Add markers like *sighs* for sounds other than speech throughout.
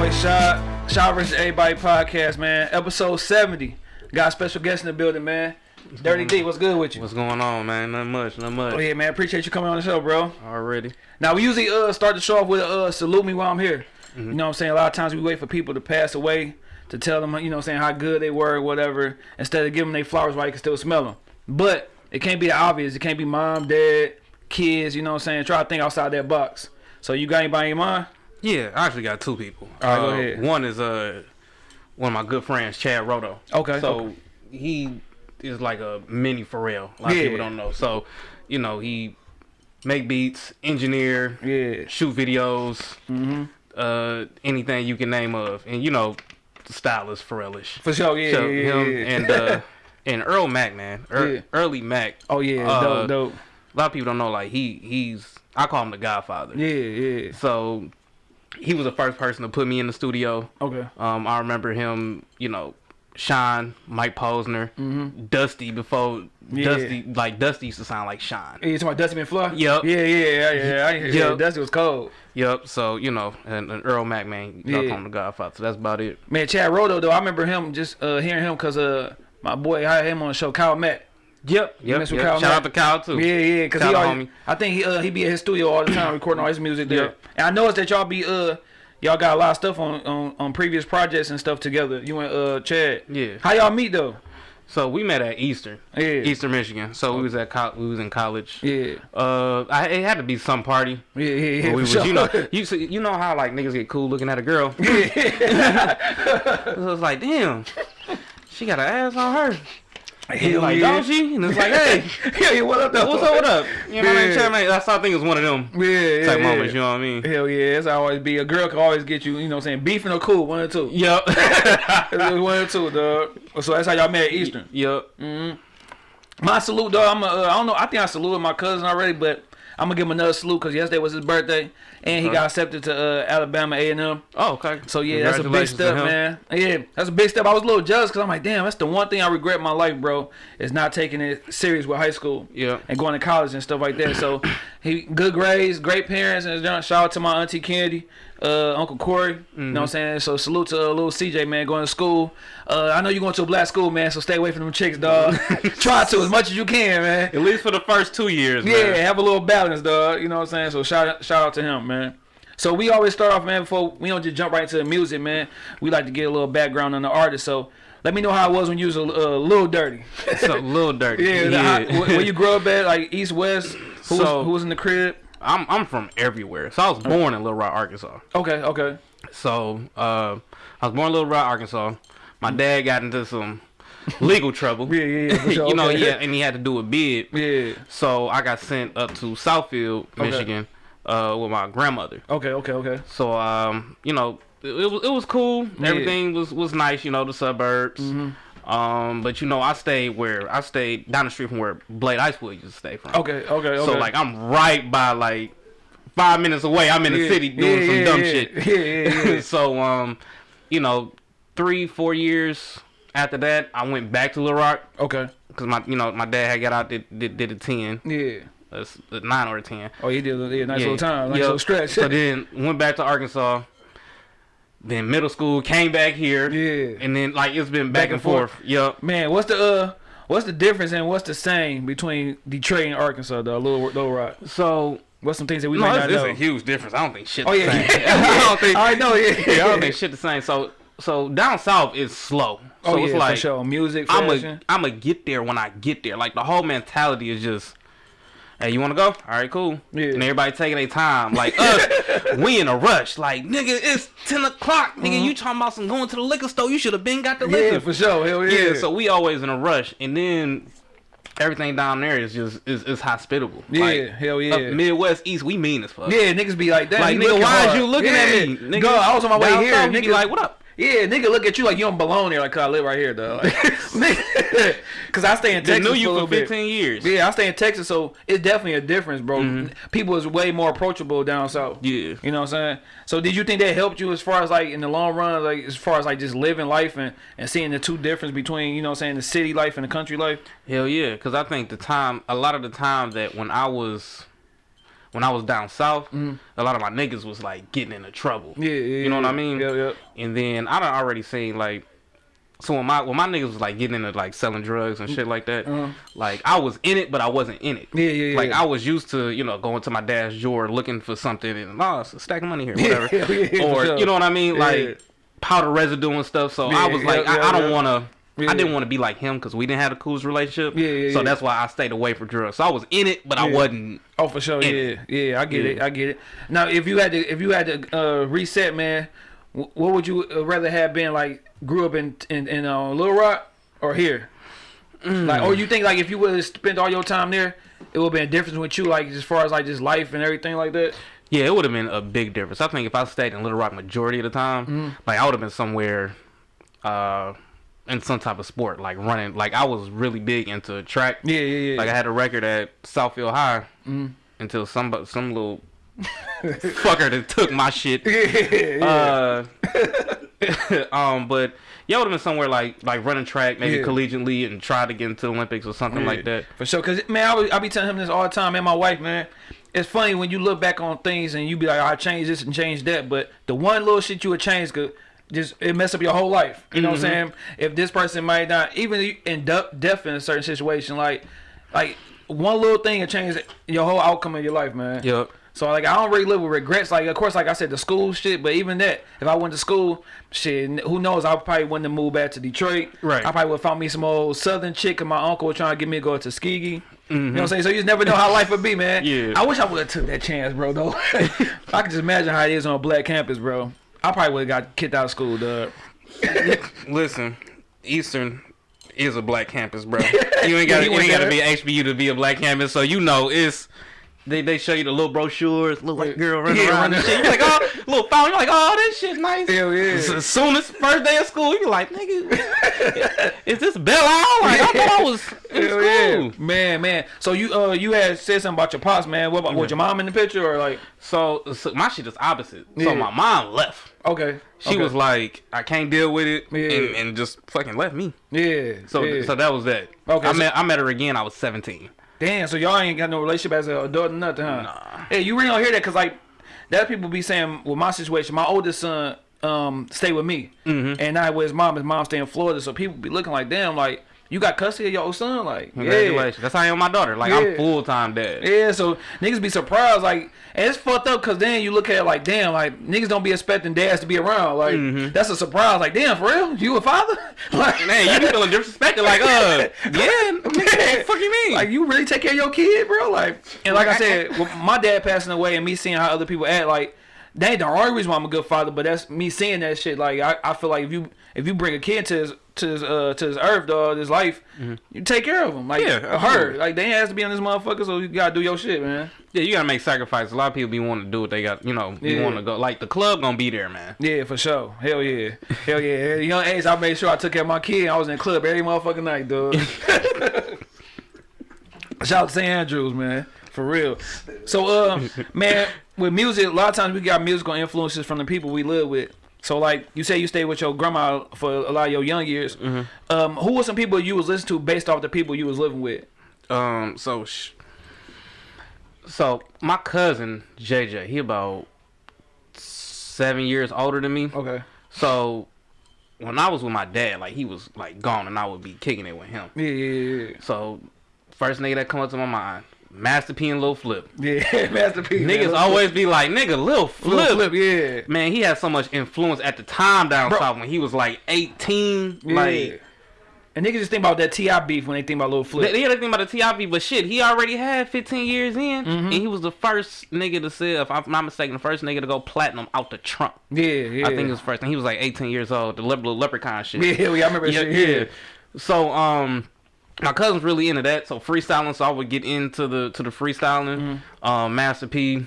boy Shot. Shot versus Everybody podcast, man. Episode 70. Got a special guest in the building, man. Dirty D, what's good with you? What's going on, man? Not much, not much. Oh yeah, man. Appreciate you coming on the show, bro. Already. Now we usually uh start the show off with a uh, salute me while I'm here. Mm-hmm. You know what I'm saying? A lot of times we wait for people to pass away to tell them, you know what I'm saying, how good they were or whatever, instead of giving them their flowers while you can still smell them. But it can't be the obvious. It can't be mom, dad, kids, you know what I'm saying? Try to think outside that box. So you got anybody in mind? Yeah, I actually got two people. Right, go Uh, ahead. One is uh one of my good friends, Chad Roto. Okay, So okay. he is like a mini Pharrell. A lot Yeah. of people don't know. So, you know, he make beats, engineer, Yeah. shoot videos, Mm-hmm. uh anything you can name of. And you know, stylist Pharrellish. For sure, yeah, so yeah, him yeah. and uh *laughs* and Earl Mac, man. Ear- Yeah. Early Mac. Oh yeah, uh, dope, dope. A lot of people don't know like he he's I call him the Godfather. Yeah, yeah. So he was the first person to put me in the studio. Okay. Um, I remember him, you know, Sean, Mike Posner, Dusty before. Yeah. Dusty, like Dusty used to sound like Sean. You talking about Dusty McFly? Yup. Yeah, yeah, yeah, yeah. I, yeah, Yup. Dusty was cold. Yep. So you know, and, and Earl Mac, man, you Yeah. call him the Godfather. So that's about it. Man, Chad Roto though, I remember him just uh, hearing him because uh, my boy had him on the show, Kyle Matt. Yep. You Yep. mess with yep. Kyle Shout Mack? out to Kyle too. Yeah, yeah, because he always, homie. I think he uh, he be at his studio all the time recording all his music there. Yep. And I noticed that y'all be uh y'all got a lot of stuff on, on on previous projects and stuff together. You and uh Chad. Yeah. How y'all meet though? So we met at Eastern, Yeah. Eastern Michigan. So we was at co- we was in college. Yeah. Uh, I, it had to be some party. Yeah, yeah, yeah. We was, you know, you see- you know how like niggas get cool looking at a girl. Yeah. *laughs* so it's like, damn, she got an ass on her. *laughs* Hell like, yeah. don't she? And it's like, hey, *laughs* yeah, yeah, what up though? what's up? What up? You know, my name Yeah. Chad, man. That's how I think it's one of them Yeah, yeah, type yeah. moments. You know what I mean? Hell yeah, that's how it always be. A girl can always get you, you know what I'm saying, beefing or cool, one or two. Yep. *laughs* One or two, dog. So that's how y'all met Eastern. yep. My salute, dog. I'm. A, uh, I don't know. I think I saluted my cousin already, but I'm gonna give him another salute because yesterday was his birthday, and he Okay. got accepted to uh, Alabama A&M. Oh, okay. So yeah, that's a big step, man. Yeah, that's a big step. I was a little jealous because I'm like, damn, that's the one thing I regret in my life, bro, is not taking it serious with high school. Yeah. And going to college and stuff like that. So *coughs* he good grades, great parents, and shout out to my auntie Candy, uh, Uncle Corey. You Mm-hmm. know what I'm saying? So salute to uh, little CJ, man, going to school. Uh, I know you're going to a black school, man, so stay away from them chicks, dog. *laughs* Try to as much as you can, man. At least for the first two years, Yeah, man. have a little balance, dog. You know what I'm saying? So shout shout out to him, man. So we always start off, man. Before we don't just jump right to the music, man. We like to get a little background on the artist. So let me know how it was when you was a, uh, little dirty. *laughs* So a little dirty. yeah, the- how- where, you grew up at, like East West. Who, So- was, who was in the crib? I'm I'm from everywhere. So I was born in Little Rock, Arkansas. Okay, okay. So uh, I was born in Little Rock, Arkansas. My dad got into some *laughs* legal trouble. Yeah, yeah, yeah. *laughs* sure, you know, okay. yeah, and he had to do a bid. Yeah. So I got sent up to Southfield, Okay. Uh, with my grandmother. Okay, okay, okay. So um, you know, it, it was it was cool. Yeah. Everything was was nice. You know, the suburbs. Um, but you know, I stayed where I stayed down the street from where Blade Icewood used to stay from. Okay, okay, okay. So like I'm right by like five minutes away. I'm in the Yeah, city doing yeah, some dumb shit. *laughs* Yeah, yeah, yeah. *laughs* so um, you know, three four years after that, I went back to Little Rock okay. because my you know my dad had got out did did, did a ten, Yeah. A, s- a nine or ten. Oh, he did a yeah, nice Yeah. little time, nice Yup. little stretch. So then went back to Arkansas. Then middle school came back here. Yeah. And then like it's been back, Back and and forth. Yup. Man, what's the uh, what's the difference and what's the same between Detroit and Arkansas, though? Little Little Rock. So What's some things that we no, might it's, not it's know? a huge difference. I don't think shit. Oh the yeah. *laughs* *laughs* I don't think. I know. Yeah, *laughs* yeah, I don't think shit the same. So so down south is slow. So oh it's yeah, like for sure. Music, I'm a I'm a get there when I get there. Like the whole mentality is just, hey, you want to go? All right, cool. Yeah. And everybody taking their time. Like us, *laughs* we in a rush. Like nigga, it's ten o'clock. Nigga, you talking about some going to the liquor store? You should have been got the Mm-hmm. yeah, liquor. for sure. Hell yeah. yeah. So we always in a rush, and then everything down there is just is, is hospitable. yeah, Like, hell yeah. up Midwest East, we mean as fuck. yeah, niggas be like that. Like nigga, why hard. is you looking yeah. at me? Nigga, I was on my way down here. south, Nigga, be like, what up? Yeah, nigga, look at you like you don't belong here. Like, cause I live right here, though. Like, *laughs* *laughs* Cause I stay in They Texas knew you for for little bit. 15 years. Yeah, I stay in Texas, so it's definitely a difference, bro. Mhm. People is way more approachable down south. Yeah. You know what I'm saying? So did you think that helped you as far as like in the long run, like as far as like just living life and, and seeing the two difference between, you know what I'm saying, the city life and the country life? Hell yeah, because I think the time, a lot of the time that when I was, when I was down south, a lot of my niggas was like getting into trouble. Yeah, yeah. You know what I mean? Yeah, yeah. And then I done already seen like so when my when my niggas was like getting into like selling drugs and shit like that, Uh-huh. like I was in it but I wasn't in it. Yeah, yeah, yeah. Like I was used to, you know, going to my dad's drawer looking for something and oh it's a stack of money here, *laughs* whatever. Yeah, yeah, or you know what I mean? Like powder residue and stuff. So I was like, I, I don't yeah. wanna Yeah. I didn't want to be like him because we didn't have the coolest relationship. Yeah, yeah, so yeah. that's why I stayed away from drugs. So I was in it, but I wasn't. Oh, for sure. Yeah, it. yeah. I get it. I get it. Now, if you had to, if you had to uh, reset, man, what would you uh, rather have been like? Grew up in in, in uh, Little Rock or here? Mm. Like, or you think like if you would have spent all your time there, it would have been a difference with you, like as far as like just life and everything like that. Yeah, it would have been a big difference. I think if I stayed in Little Rock majority of the time, Mm-hmm. like I would have been somewhere, uh, in some type of sport, like running. Like I was really big into track. Yeah, yeah, yeah. Like I had a record at Southfield High Mm-hmm. until some some little *laughs* fucker that took my shit. *laughs* yeah, yeah. Uh, *laughs* um, but yeah, I would have been somewhere like like running track, maybe Yeah. collegiately, and try to get into the Olympics or something like that. For sure, cause man, I, was, I be telling him this all the time, and my wife, man. It's funny when you look back on things and you be like, I changed this and changed that, but the one little shit you would change could just it mess up your whole life. You know what I'm mm-hmm. saying? If this person might not, even end up death in a certain situation, like like one little thing can change your whole outcome of your life, man. Yep. So like I don't really live with regrets. Like of course, like I said, the school shit. But even that, if I went to school, shit, who knows? I probably wouldn't have moved back to Detroit. Right. I probably would have found me some old Southern chick, and my uncle was trying to get me to go to Tuskegee. You know mm-hmm. what I'm saying? So you just never know how life would be, man. *laughs* Yeah. I wish I would have took that chance, bro. Though *laughs* I can just imagine how it is on a black campus, bro. I probably would have got kicked out of school, dog. *laughs* Listen, Eastern is a black campus, bro. *laughs* You ain't got You you went ain't got to be HBU to be a black campus, so you know it's. They, they show you the little brochures, little white girl running Yeah, around and shit. You're like, oh, little phone. You're like, oh, this shit's nice. Hell yeah. As- As soon as first day of school, you're like, nigga, is this Belle Isle? Like, I thought I was in Hell school. yeah, man, man. So you uh you had said something about your pops, man. What about was your mom in the picture or like? So, so my shit is opposite. Yeah. So my mom left. Okay, She okay. was like, I can't deal with it, Yeah. and, and just fucking left me. yeah. So, yeah. so that was that. Okay, I so- met I met her again. I was 17. Damn, so y'all ain't got no relationship as an adult or nothing, huh? Nah. Hey, you really don't hear that because like that people be saying with my situation, my oldest son um stay with me, Mm-hmm. and not with his mom. His mom stay in Florida, so people be looking like, damn, like you got custody of your old son, like Congratulations. That's how I am with my daughter. Like Yeah. I'm full time dad. yeah, yeah. So niggas be surprised, like, and it's fucked up because then you look at it like, damn, like niggas don't be expecting dads to be around, like Mm-hmm. that's a surprise, like, damn, for real, you a father, *laughs* like, Man, you be feeling disrespected. Like, uh, yeah, the *laughs* fuck you mean? Like you really take care of your kid, bro. Like and like I said, with my dad passing away and me seeing how other people act, like that ain't the only reason why I'm a good father, but that's me seeing that shit. Like I, I feel like if you if you bring a kid to his to his uh to his earth, dog, his life, you take care of him. Like Yeah, her. Like they has to be on this motherfucker, so you gotta do your shit, man. yeah, you gotta make sacrifices. A lot of people be wanting to do what they got. You know, be Yeah. wanting to go. Like the club gonna be there, man. Yeah, for sure. Hell yeah. Hell yeah. At a young age, I made sure I took care of my kid. I was in the club every motherfucking night, dude. *laughs* Shout out to St. Andrews, man. For real. So, uh, man, with music, a lot of times we got musical influences from the people we live with. So, like you say, you stayed with your grandma for a lot of your young years. Um, who were some people you was listening to based off the people you was living with? Um, so, sh- so my cousin JJ, he about seven years older than me. Okay. So when I was with my dad, like he was like gone, and I would be kicking it with him. Yeah, yeah, yeah. So first nigga that come up to my mind, Master P and Lil Flip. Yeah, *laughs* masterpiece. man. Niggas always be like, nigga, Lil Lil Flip. Flip, yeah. Man, he had so much influence at the time down Bro. south when he was like 18. Yeah. Like, and niggas just think about that Ti beef when they think about Lil Flip. they, they think about the T.I.P., but shit, he already had 15 years in, Mm-hmm. and he was the first nigga to sell, if I'm not mistaken, the first nigga to go platinum out the trunk. yeah, yeah. I think it was first, and he was like 18 years old, the little leprechaun shit. Yeah, yeah, I remember yeah, shit. Yeah. yeah. So um, my cousin's really into that. So freestyling, so I would get into the to the freestyling. Mm-hmm. Um, Master P,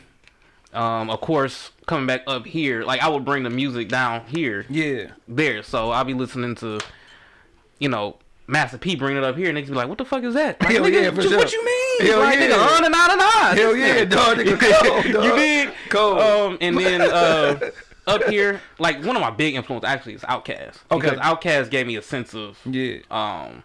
um, of course, coming back up here, like I would bring the music down here, Yeah. there. So I'll be listening to, you know. Master P bring it up here, and niggas be like, "What the fuck is that?" Like, Hell nigga, yeah, for what, sure. what you mean? Hell like, yeah. nigga, on and on and on. Hell yeah, dog. Nigga, *laughs* cold, dog. you did Cold. Um, and then uh, *laughs* up here, like one of my big influences actually is Outkast. Okay. Because Outkast gave me a sense of Yeah. um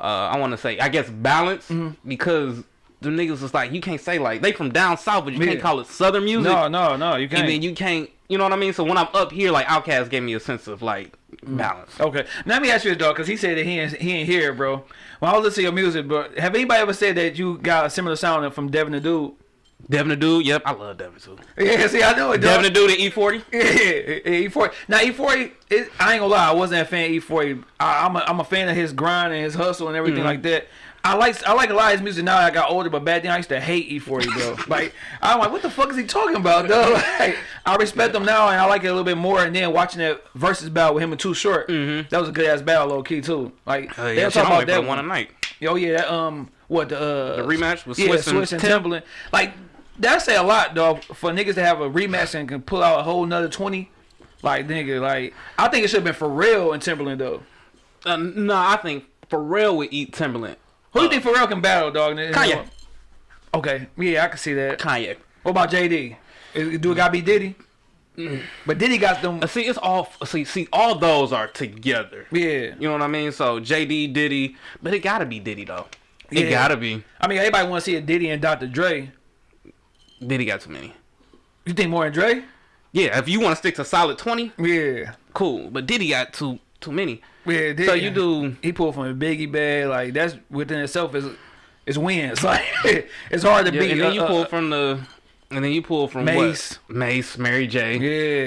uh I want to say I guess balance Mm-hmm. because the niggas was like you can't say like they from down south, but you Yeah. can't call it southern music. No, no, no. You can't. and then you can't, you know what I mean? So when I'm up here, like Outkast gave me a sense of like Mm. balance. Okay, now let me ask you this, dog, because he said that he ain't, he ain't here, bro. When I was listening to your music, bro, have anybody ever said that you got a similar sound from Devin the Dude? Devin the dude, yep, I love Devin too. Yeah, see, I know it, Devin the dude at E E40. *laughs* Yeah, E40. Now E40, it, I ain't gonna lie, I wasn't a fan of E40. I, I'm a, I'm a fan of his grind and his hustle and everything Mm-hmm. like that. I like I like a lot of his music now. that I got older, but back then I used to hate E40, bro. *laughs* like I'm like, what the fuck is he talking about, though? *laughs* Like, I respect him now, and I like it a little bit more. And then watching that versus battle with him and Too Short, that was a good ass battle, low key too. Like Uh, they yeah, were talking about that the one night. Yo, yeah, that, um, what the uh, The rematch with yeah, Swizz and Swizz and Timbaland. Like that say a lot, though for niggas to have a rematch and can pull out a whole nother twenty. Like nigga, like I think it should have been for real in Timbaland though. Uh, no, I think Pharrell would eat Timbaland. Who do you think Pharrell can battle, dog? Kanye. Okay, yeah, I can see that. Kanye. What about JD? Do it gotta be Diddy? But Diddy got them. Uh, see, it's all see, see, all those are together. Yeah, You know what I mean? So JD, Diddy, but it gotta be Diddy though. It Yeah. gotta be. I mean everybody want to see a Diddy and Dr. Dre. Diddy got too many. You think more than Dre? Yeah, if you want to stick to solid twenty, Yeah, cool. But Diddy got too too many. yeah. Diddy. So you do he pulled from a Biggie bag, like that's within itself is is wins. *laughs* Like it's hard to yeah, beat. and then you uh, pull uh, from the and then you pull from Mase. what? Mase, Mary J.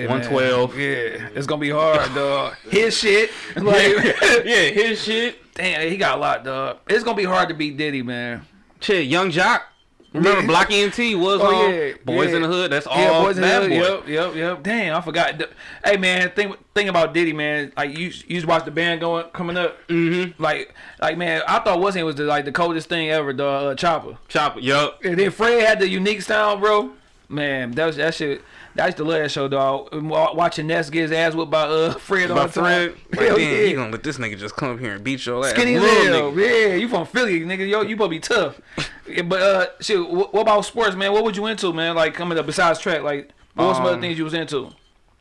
yeah, one twelve. Yeah, it's gonna be hard, dog. His shit, *laughs* like *laughs* yeah, his shit. damn, he got a lot, dog. It's gonna be hard to beat Diddy, man. Shit, Yung Joc. Remember. Block ENT was Oh, on yeah, Boys yeah. in the Hood. That's all yeah, boys in the hood. boy. Yep, yep, yep. Damn, I forgot. Hey, man, think think about Diddy, man. Like you, you used to watch the band going coming up. Mm-hmm. Like, like man, I thought wasn't was the like the coldest thing ever, the uh, Chopper. Chopper. Yup. And then Fred had the unique style, bro. Man, that was that shit. I used to love that show, dog. Watching Ness get his ass whipped by uh Fred By the time. Fred. *laughs* Like, Hell damn, yeah. you gonna let this nigga just come up here and beat your ass? Skinny as Little hell. nigga. Yeah, you from Philly, nigga. Yo, you be tough. Yeah, *laughs* but uh, shit. What, about sports, man? What would you into, man? Like coming up besides track, like what was some other Um, things you was into?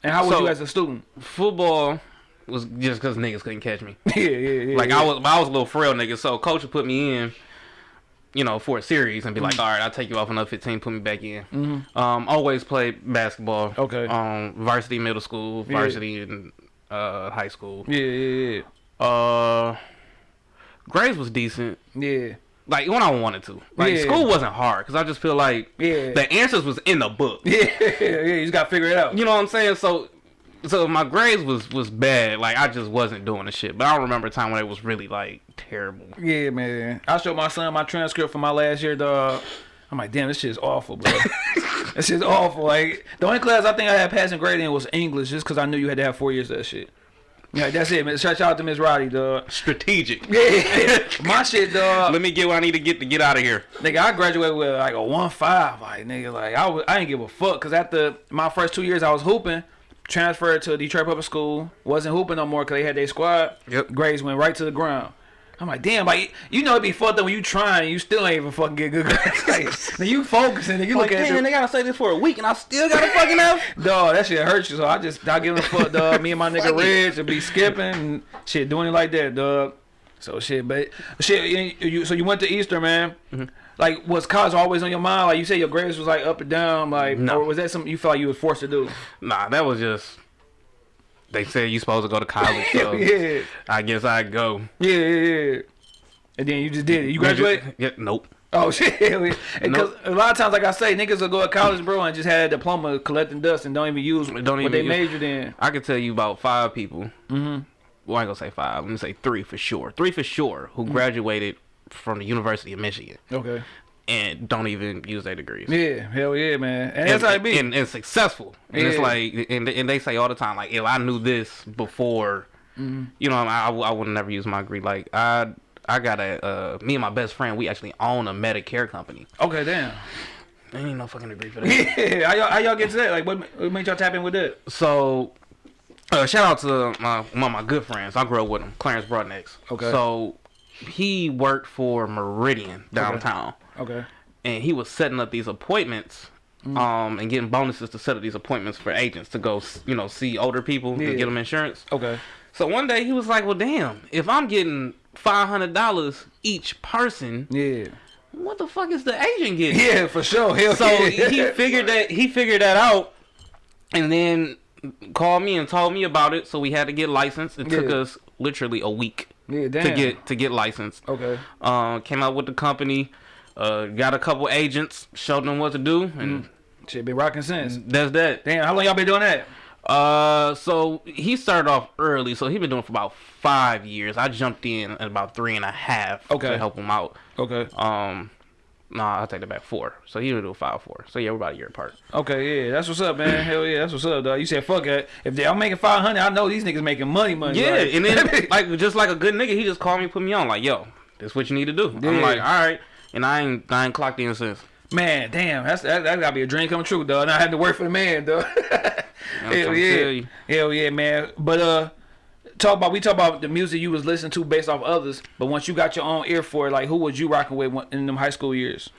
And how was you as a student? Football was just because niggas couldn't catch me. *laughs* yeah, yeah, yeah. Like yeah. I was, I was a little frail nigga. So coach would put me in, you know, for a series and be Mm. like, all right, I'll take you off another 15, put me back in. Mhm. Um, always played basketball. Okay. Um, varsity middle school, Yeah. varsity in uh high school. Yeah, yeah, yeah. Uh, grades was decent. yeah, Like when I wanted to. Like Yeah. school wasn't hard because I just feel like yeah, the answers was in the book. yeah, *laughs* yeah, yeah. You just gotta figure it out. You know what I'm saying? So, so my grades was was bad. Like I just wasn't doing the shit. But I don't remember a time when it was really like terrible. Yeah, man. I showed my son my transcript from my last year, dog. I'm like, damn, this shit is awful, bro. *laughs* this shit's awful. Like, the only class I think I had passing grade in was English, just because I knew you had to have four years of that shit. Yeah, that's it, man. Shout out to Miss Roddy, dog. Strategic. *laughs* Yeah, my shit, dog. Let me get what I need to get to get out of here. Nigga, I graduated with like a one five. Like, nigga, like I was, I didn't give a fuck. Cause after my first two years, I was hooping. Transferred to Detroit Public School. Wasn't hooping no more because they had their squad. Yep. Grades went right to the ground. I'm like, damn, like you know it'd be fucked up when you trying, you still ain't even fucking get good grades. *laughs* like, now you focusing, and you Like, look at damn, it. they gotta say this for a week, and I still gotta fucking up. *laughs* Dog, that shit hurts you. So I just I give a fuck, dog. Me and my nigga. Reg would be skipping and shit, doing it like that, dog. So shit, but shit. You, you- so you went to Easter, man. Mm-hmm. Like, was college always on your mind? Like you said, your grades was like up and down. Like, No. or was that something you felt like you was forced to do? Nah, that was just. They said you supposed to go to college, *laughs* so yeah, I guess I'd go. yeah, yeah, yeah. And then you just did it. You graduated? Yeah, nope. Oh *laughs* shit! Because Nope. a lot of times, like I say, niggas will go to college, bro, and just have a diploma collecting dust and don't even use Don't even what they use- majored in. I could tell you about five people. Mm-hmm. Well, I ain't gonna say five. Let me say three for sure. Three for sure who graduated from the University of Michigan Okay. and don't even use their degrees. Yeah, hell yeah, man. And, and, that's how it be. and, and successful. And it's like, and, and they say all the time, like, if I knew this before, Mm-hmm. you know, I, I, I would never use my degree. Like, I I got a, uh, me and my best friend, we actually own a Medicare company. okay, damn. There ain't no fucking degree for *laughs* that. Yeah, how y'all, how y'all get to that? Like, what, what made y'all tap in with that? so, uh, shout out to my one of my good friends. I grew up with him, Clarence Broadnex. Okay. So, he worked for Meridian downtown. Okay. and he was setting up these appointments Mm. um and getting bonuses to set up these appointments for agents to go you know see older people Yeah. and get them insurance Okay. so one day he was like well damn if i'm getting $500 each person Yeah. what the fuck is the agent getting? *laughs* Yeah, for sure. Hell So yeah. he figured that he figured that out, and then called me and told me about it. So we had to get licensed. It took us literally a week yeah, damn. to get to get licensed. Okay. Uh, came out with the company, uh, got a couple agents, showed them what to do, and Shit been rocking since. that's that. Damn, how long y'all been doing that? Uh, so he started off early, so he been doing it for about five years. I jumped in at about three and a half Okay. to help him out. Okay. Um, nah, I'll take that back four. So he would do five four. So yeah, we're about a year apart. Okay, yeah, that's what's up, man. Hell yeah, that's what's up, dog. You said fuck it. If they, I'm making five hundred, I know these niggas making money, money. Yeah, like- and then *laughs* like just like a good nigga, he just called me, put me on, like, yo, that's what you need to do. Yeah. I'm like, all right, and I ain't I ain't clocked in since. man, damn, that's that, that gotta be a dream come true, dog. Not having to work for the man, dog. *laughs* Hell yeah, hell yeah, man. But uh, talk about we talk about the music you was listening to based off others. But once you got your own ear for it, like who was you rocking with in them high school years?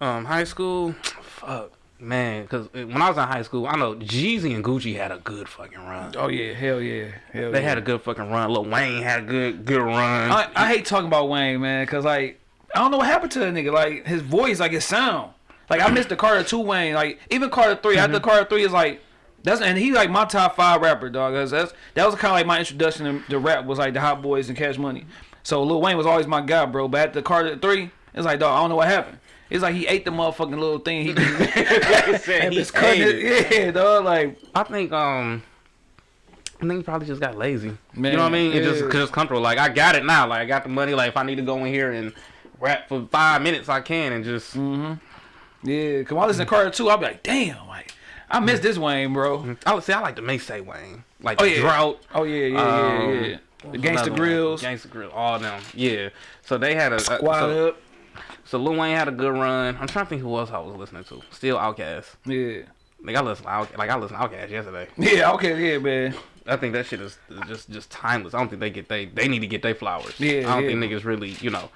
Um, high school, fuck, man, because when I was in high school, I know Jeezy and Gucci had a good fucking run. Oh yeah, hell yeah, hell They yeah. had a good fucking run. Lil Wayne had a good good run. I, I hate talking about Wayne, man, cause like I don't know what happened to that nigga. Like his voice, like his sound. Like I missed the Carter two Wayne. Like even Carter 3 After Carter three is like that's and he like my top five rapper, dog. That's, that's that was kind of like my introduction to, to rap was like the Hot Boys and Cash Money. So Lil Wayne was always my guy, bro. But at the Carter three, it's like dog, I don't know what happened. It's like he ate the motherfucking little thing. He, *laughs* said, he just cutting ate it. *laughs* Yeah, dog. Like I think um I think he probably just got lazy. Man, you know what I mean? It just yeah. just comfortable. Like I got it now. Like I got the money. Like if I need to go in here and rap for five minutes, I can and just Mm -hmm. yeah, cause when I listen to Carter two, I'll be like, damn, like I miss this Wayne, bro. I would say I like the Maysay Wayne. Like Oh, the yeah. drought. Oh yeah, yeah, Um, yeah, yeah. The Gangsta. Grillz, Gangsta Grill, all them. Yeah. So they had a, Squad so, Up. so Lil Wayne had a good run. I'm trying to think who else I was listening to. Still Outkast. Yeah. Like I listened Outkast, like I listened to Outkast yesterday. Yeah, okay, yeah, man. I think that shit is is just just timeless. I don't think they get they they need to get their flowers. Yeah, I don't yeah. think niggas really you know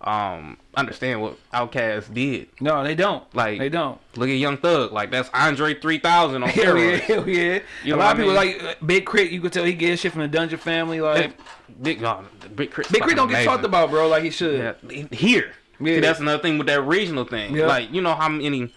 um understand what Outkast did. No, they don't. Like- they don't. Look at Young Thug, like that's Andre 3000 on *laughs* Hell yeah, steroids. hell yeah. You a lot of people I like uh, Big Crit. You could tell he gets shit from the Dungeon family. Like Big oh, Big K.R.I.T., Big K.R.I.T. don't get talked about, bro. Like he should. Yeah, here. Yeah. See, that's another thing with that regional thing. Yeah. Like you know how many,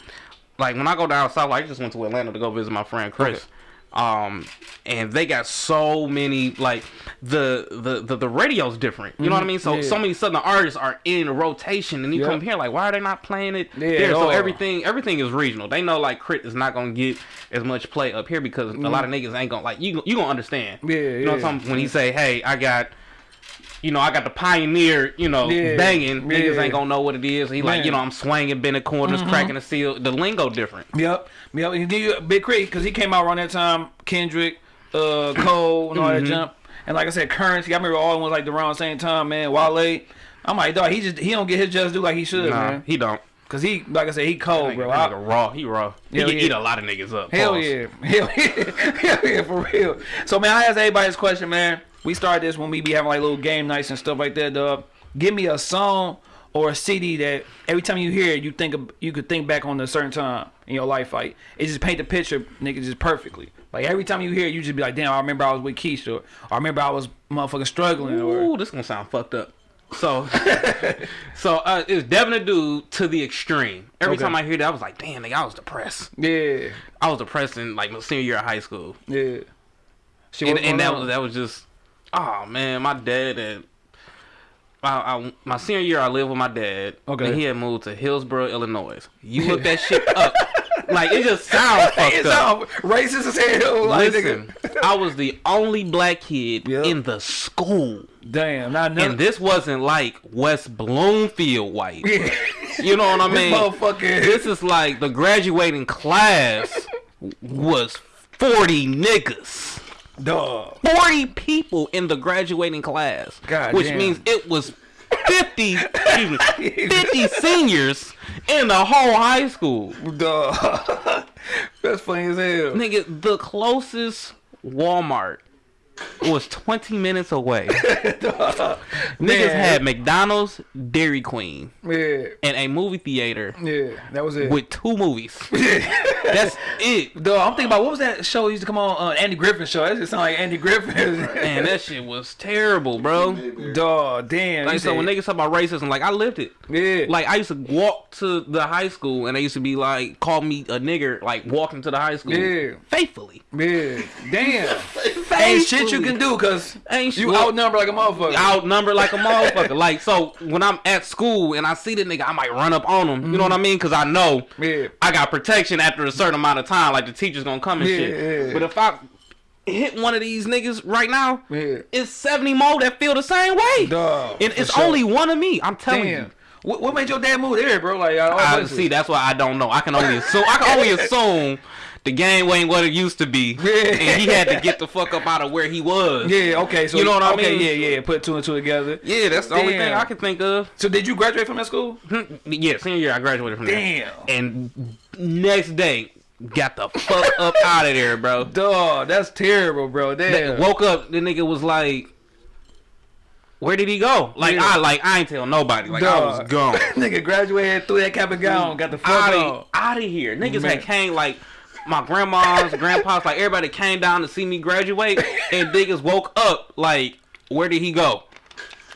like when I go down south, like I just went to Atlanta to go visit my friend Chris. Okay. Um, and they got so many like the the the, the radio's different. You know what I mean? So Mm-hmm. Yeah. so many southern artists are in rotation, and you Yeah. come here like, why are they not playing it Yeah, there? So everything everything is regional. They know like K.R.I.T. is not gonna get as much play up here because a lot of niggas ain't gonna like you. You gonna understand? Mm-hmm. Yeah, You know what. I'm talking when he say, hey, I got. You know, I got the pioneer, you know, Yeah, banging. Niggas ain't gonna know what it is. He like, Man. Mm-hmm. you know, I'm swinging, bending corners, cracking the seal. The lingo different. Yep. Yep. And then you Big K.R.I.T. because he came out around that time. Kendrick, uh, Cole, and all Mm-hmm. that jump. And like I said, Curren$y. I remember all the ones like around the same time, man. Wale. I'm like, dog. He just he don't get his just due like he should, Nah, man. he don't. Cause he, like I said, he cold, That bro. nigga, I- that nigga raw. He raw. He can yeah. eat a lot of niggas up. Hell Pause. yeah. *laughs* Hell yeah. Hell yeah, for real. So, man, I ask everybody this question, man. We started this when we be having like little game nights and stuff like that, dog. Give me a song or a CD that every time you hear it, you think of, you could think back on a certain time in your life. Like, it just paint the picture, nigga, just perfectly. Like, every time you hear it, you just be like, damn, I remember I was with Keisha, or I remember I was motherfucking struggling, or. This gonna sound fucked up. So, *laughs* so uh, it's Devin a dude to the extreme. Every Okay. time I hear that, I was like, damn, nigga, I was depressed. Yeah. I was depressed in like my senior year of high school, Yeah. Shit, and, and that was that was just, oh man, my dad and. I, I, my senior year, I lived with my dad. Okay. And he had moved to Hillsboro, Illinois. You look that *laughs* shit up, like it just sounds *laughs* fucked It up. racist as hell. Like, Listen. I was the only black kid Yep. in the school. Damn, not none. And this wasn't like West Bloomfield white. yeah. *laughs* You know what I mean? motherfucker. This is like the graduating class was 40 niggas. Dog. 40 people in the graduating class. God which damn. means it was 50, me, 50 *laughs* seniors in the whole high school. Dog. *laughs* That's funny as hell. Nigga, the closest Walmart was 20 minutes away. *laughs* Niggas had McDonald's, Dairy Queen, Yeah, and a movie theater yeah, that was it. with two movies. *laughs* That's it. Dog, I'm thinking about what was that show used to come on uh, Andy Griffin show. That just sound like Andy Griffin. Man, that shit was terrible, bro. Dog, damn. Like you so when niggas talk about racism, like I lived it. yeah, Like I used to walk to the high school and they used to be like call me a nigger, like walking to the high school. Yeah. Faithfully. yeah, damn. *laughs* Ain't shit you can do because Ain't you shit. outnumber like a motherfucker. outnumbered like a motherfucker. like so, when I'm at school and I see the nigga, I might run up on him. You know what I mean? Because I know Yeah. I got protection after a certain amount of time. Like the teacher's gonna come and Yeah, shit. yeah. But if I hit one of these niggas right now, Yeah. it's 70 more that feel the same way. Dog, and it's sure. only one of me. I'm telling you. Damn. What, what made your dad move there, bro? Like, all I see. That's why I don't know. I can only assume. I can only *laughs* assume the game ain't what it used to be, *laughs* Yeah. and he had to get the fuck up out of where he was. Yeah, okay. So You know what I okay, mean? Yeah, yeah. Put two and two together. Yeah, that's the only thing I can think of. So did you graduate from that school? Hmm, yeah, senior year I graduated from there. Damn. And next day, got the fuck up *laughs* out of there, bro. Dog, that's terrible, bro. Damn. Woke up, the nigga was like, "Where did he go?" Like Yeah. I like I ain't tell nobody. Like I was gone. *laughs* Nigga graduated, threw that cap and gown, got the fuck out of out of here. Niggas Man. had came like my grandma's, grandpa's, like everybody came down to see me graduate, and niggas woke up like, where did he go?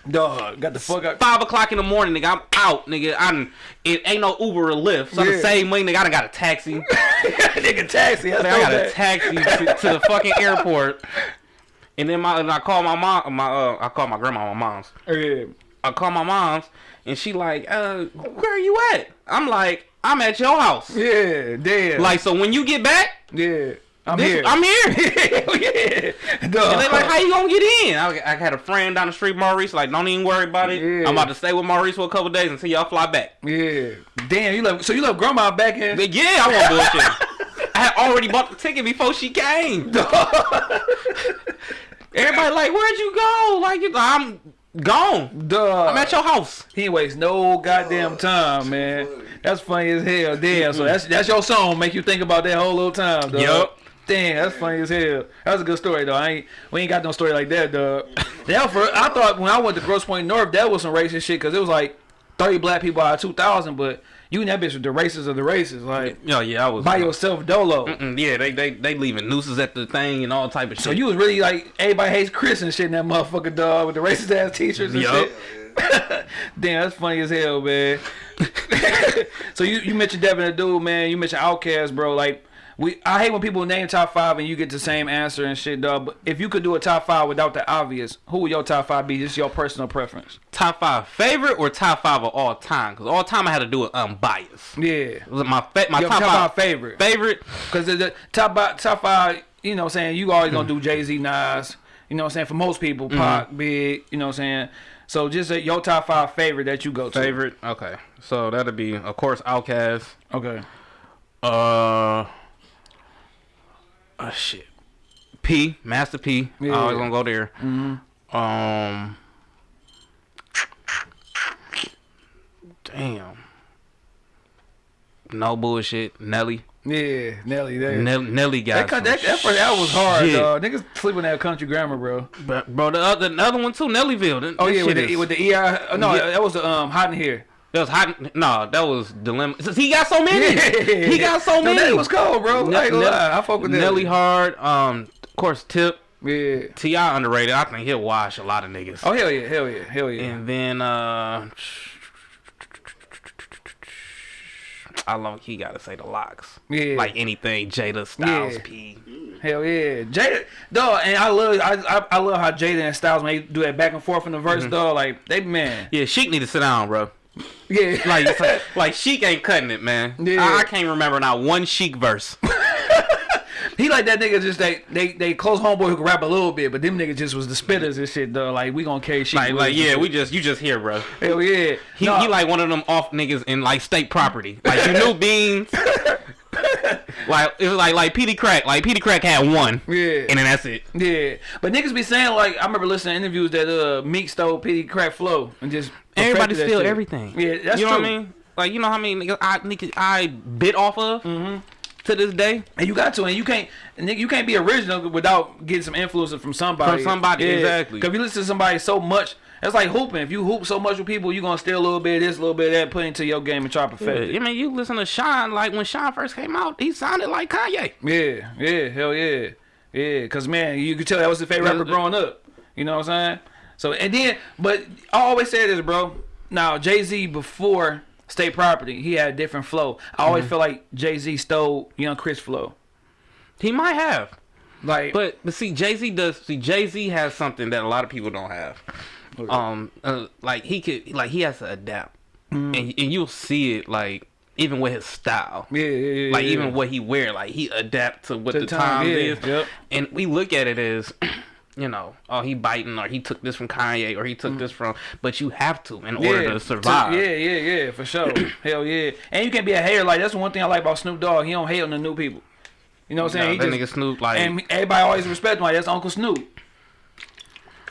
Dog, got the fuck out. Five o'clock in the morning, nigga. I'm out, nigga. I'm it ain't no Uber or Lyft. So Yeah. the same money, nigga. I done got a taxi. *laughs* nigga taxi. I, I got a taxi to, to the fucking airport. And then my and I call my mom, my uh, I call my grandma, my mom's. Yeah. I call my mom's, and she like, uh, where are you at? I'm like, I'm at your house. Yeah, damn. Like, so when you get back, yeah. I'm this- here. I'm here. *laughs* Yeah. And Dog. they like, how you gonna get in? I, I had a friend down the street, Maurice. Like, don't even worry about it. Yeah. I'm about to stay with Maurice for a couple days until y'all fly back. Yeah. Damn, you left so you left grandma back in But yeah, I want bullshit. I had already bought the ticket before she came. *laughs* Everybody like, where'd you go? Like, you, I'm gone. Dog. I'm at your house. He ain't waste no goddamn time, man. That's funny as hell. Damn. So that's that's your song. Make you think about that whole little time, dog. Yup. Damn, that's funny as hell. That was a good story though. I ain't we ain't got no story like that, dog. *laughs* That for I thought when I went to Grosse Pointe North, that was some racist shit because it was like thirty black people out of two thousand, but you and that bitch was the races of the races, like Yo, yeah, I was. by yourself, dolo. Mm, yeah, they, they they leaving nooses at the thing and all type of shit. So you was really like everybody hates Chris and shit in that motherfucker dog with the racist ass teachers and Yup. shit. *laughs* Damn, that's funny as hell, man. *laughs* *laughs* so you you mentioned Devin the dude, man. You mentioned Outkast, bro. Like we, I hate when people name top five and you get the same answer and shit, dog. But if you could do a top five without the obvious, who would your top five be? Just your personal preference. top five favorite or top five of all time? Because all time I had to do it unbiased. Yeah, my my your top, top, five, five favorite. favorite. Because the, the top five, top five, you know, what I'm saying you always gonna do Jay Z, Nas. You know, what I'm saying for most people, Pac, Big. You know, what I'm saying. So just uh, your top five favorite that you go to. Favorite. Okay, so that'd be of course Outkast. Okay. Uh, uh shit. P, Master P. I Yeah. always gonna go there. Um, damn. No bullshit. Nelly. Yeah, Nelly. There. Nell- Nelly got that, that, that first album was hard, shit. dog. Niggas sleeping that country grammar, bro. But, bro, the other, the other one too, Nellyville. That- Oh yeah, with the with the EI. oh, no, Yeah. that was the um hot in here. That was hot. No, that was dilemma. He got so many. *laughs* He got so No, many. that was cold, bro. Ne- I ain't gonna lie. I fuck with that. Nelly Hard. Um, of course, Tip. Yeah. Ti underrated. I think he'll wash a lot of niggas. Oh hell yeah, hell yeah, hell yeah. And then uh, I love he gotta say the locks. Yeah. Like anything Jada Styles Yeah. P. Hell yeah, Jada, dog, and I love, I, I, I love how Jada and Styles when they do that back and forth in the verse, Mm-hmm. dog. Like they, man, Yeah, Sheek need to sit down, bro. Yeah, *laughs* Like, like, like Sheek ain't cutting it, man. Yeah. I, I can't remember not one Sheek verse. *laughs* he like that nigga. Just they, they, they close homeboy who can rap a little bit, but them niggas just was the spitters and shit, though. Like we gonna carry shit. Like, like yeah, we just you just here, bro. hell yeah. He, No, he like one of them off niggas in like state property. Like you *laughs* knew beans. Like it was like like Peedi Crakk. Like Peedi Crakk had one. Yeah. And then that's it. Yeah, but niggas be saying like I remember listening to interviews that uh Meek stole Peedi Crakk Flow and just Everybody steal shit. everything. Yeah, that's you know true. what I mean? Like you know how many niggas I niggas I bit off of. Mm-hmm. to this day. And you got to, and you can't, nigga, you can't be original without getting some influences from somebody. From somebody, exactly. Because you listen to somebody so much, it's like hooping. If you hoop so much with people, you're gonna steal a little bit of this, a little bit of that, put into your game and try to perfect it. I mean, you listen to Sean, like when Sean first came out, he sounded like Kanye. Yeah, yeah, hell yeah, yeah. Cause man, you could tell that was his favorite rapper growing up. You know what I'm saying? So and then, but I always say this, bro. Now Jay Z before State Property, he had a different flow. I always mm-hmm. feel like Jay Z stole Young Chris flow. He might have. Like, But but see, Jay Z does. See, Jay Z has something that a lot of people don't have. Um, uh, like he could, like he has to adapt, and and you'll see it like even with his style. yeah, yeah, yeah, Like yeah. even what he wear, like he adapt to what To the time time, is, yep. and we look at it as. *clears throat* You know, oh, he biting, or he took this from Kanye, or he took this from. But you have to in order to survive. Yeah, yeah, yeah, for sure. *clears throat* Hell yeah. And you can be a hater. Like that's one thing I like about Snoop Dogg. He don't hate on the new people. You know what I'm saying? that He nigga Snoop, like, and everybody always respect him. Like that's Uncle Snoop.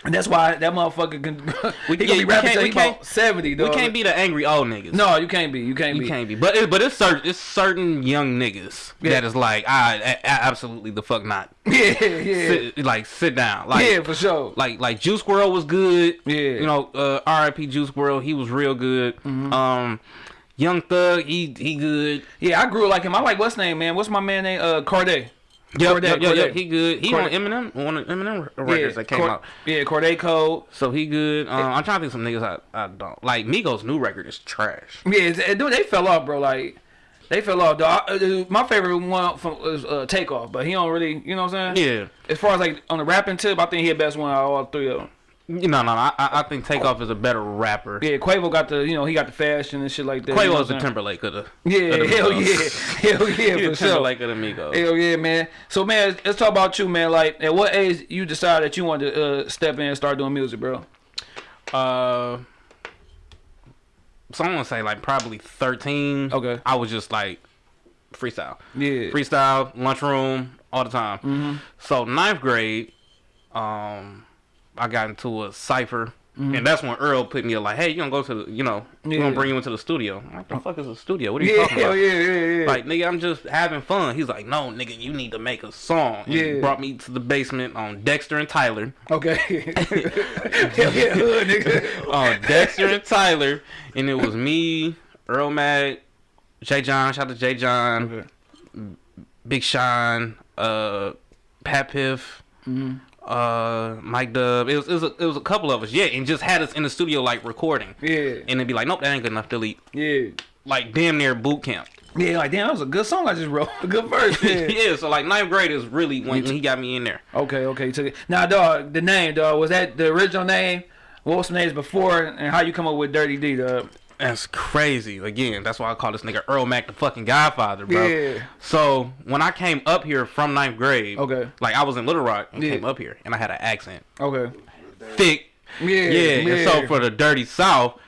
And that's why that motherfucker can. We- *laughs* he yeah, be rapping can't- till we he about can't- we can't be the angry old niggas. No, you can't be. You can't You be. can't be, but it, but it's certain it's certain young niggas Yeah. that is like, I, I absolutely the fuck not. *laughs* Yeah, yeah, Sit, like sit down, like yeah, for sure. like like Juice WRLD was good. Yeah. you know, uh, R.I.P. Juice WRLD, he was real good. Mm-hmm. Um, Young Thug, he he good. Yeah, I grew like him. I like what's name, man. What's my man name? Uh, Cordae. Yep, Cordae, yep, yep, yep, he good. He on Eminem, one of Eminem records yeah, that came out. Yeah, Cordae Code. So he good. Um, I'm trying to think of some niggas I, I don't like. Migos' new record is trash. Yeah, dude, they fell off, bro. Like they fell off. Dog. Uh, My favorite one from was uh, Takeoff, but he don't really, you know what I'm saying? Yeah, As far as like on the rapping tip, I think he the best one out of all three of them. You know, no, no, I, I think Takeoff is a better rapper. Yeah, Quavo got the, you know, he got the fashion and shit like that. you know Quavo's the saying? Timberlake of the Yeah, of the hell yeah, hell yeah, *laughs* for sure. Timberlake of the Migos. Hell yeah, man. So man, let's talk about you, man. Like, at what age you decided that you wanted to uh, step in and start doing music, bro? Uh, so I'm gonna say like probably 13. Okay. I was just like freestyle, Yeah. freestyle, lunchroom, all the time. Mm-hmm. So ninth grade, um, I got into a cipher. Mm-hmm. And that's when Earl put me up like, "Hey, you gonna go to the, you know, we Yeah. gonna bring you into the studio." I'm like, "The fuck is a studio? What are you Yeah, talking about?" yeah, yeah, yeah. Like, nigga, I'm just having fun. He's like, no, nigga, you need to make a song. And he Yeah. brought me to the basement on Dexter and Tyler. okay. *laughs* hell yeah, hood, nigga. On Dexter and Tyler. And it was me, Earl Mack, Jay John, shout out to Jay John, Okay. Big Sean, uh, Pat Piff, Mhm. Uh, Mike Dub. It was, it, was a, it was a couple of us, yeah, and just had us in the studio, like, recording. Yeah, And they'd be like, nope, that ain't good enough, delete. yeah. Like, damn near boot camp. Yeah, like damn, that was a good song I just wrote. *laughs* A good verse. *laughs* Yeah. yeah, so, like, ninth grade is really when, when he got me in there. Okay, okay. Took it. Now, dog, the name, dog, was that the original name? What was the names before, and how you come up with Dirty D, dog? That's crazy. Again, that's why I call this nigga Earl Mac the fucking Godfather, bro. Yeah. So when I came up here from ninth grade, Okay. like I was in Little Rock and Yeah. came up here, and I had an accent, Okay. thick, Yeah. yeah. And so for the dirty South,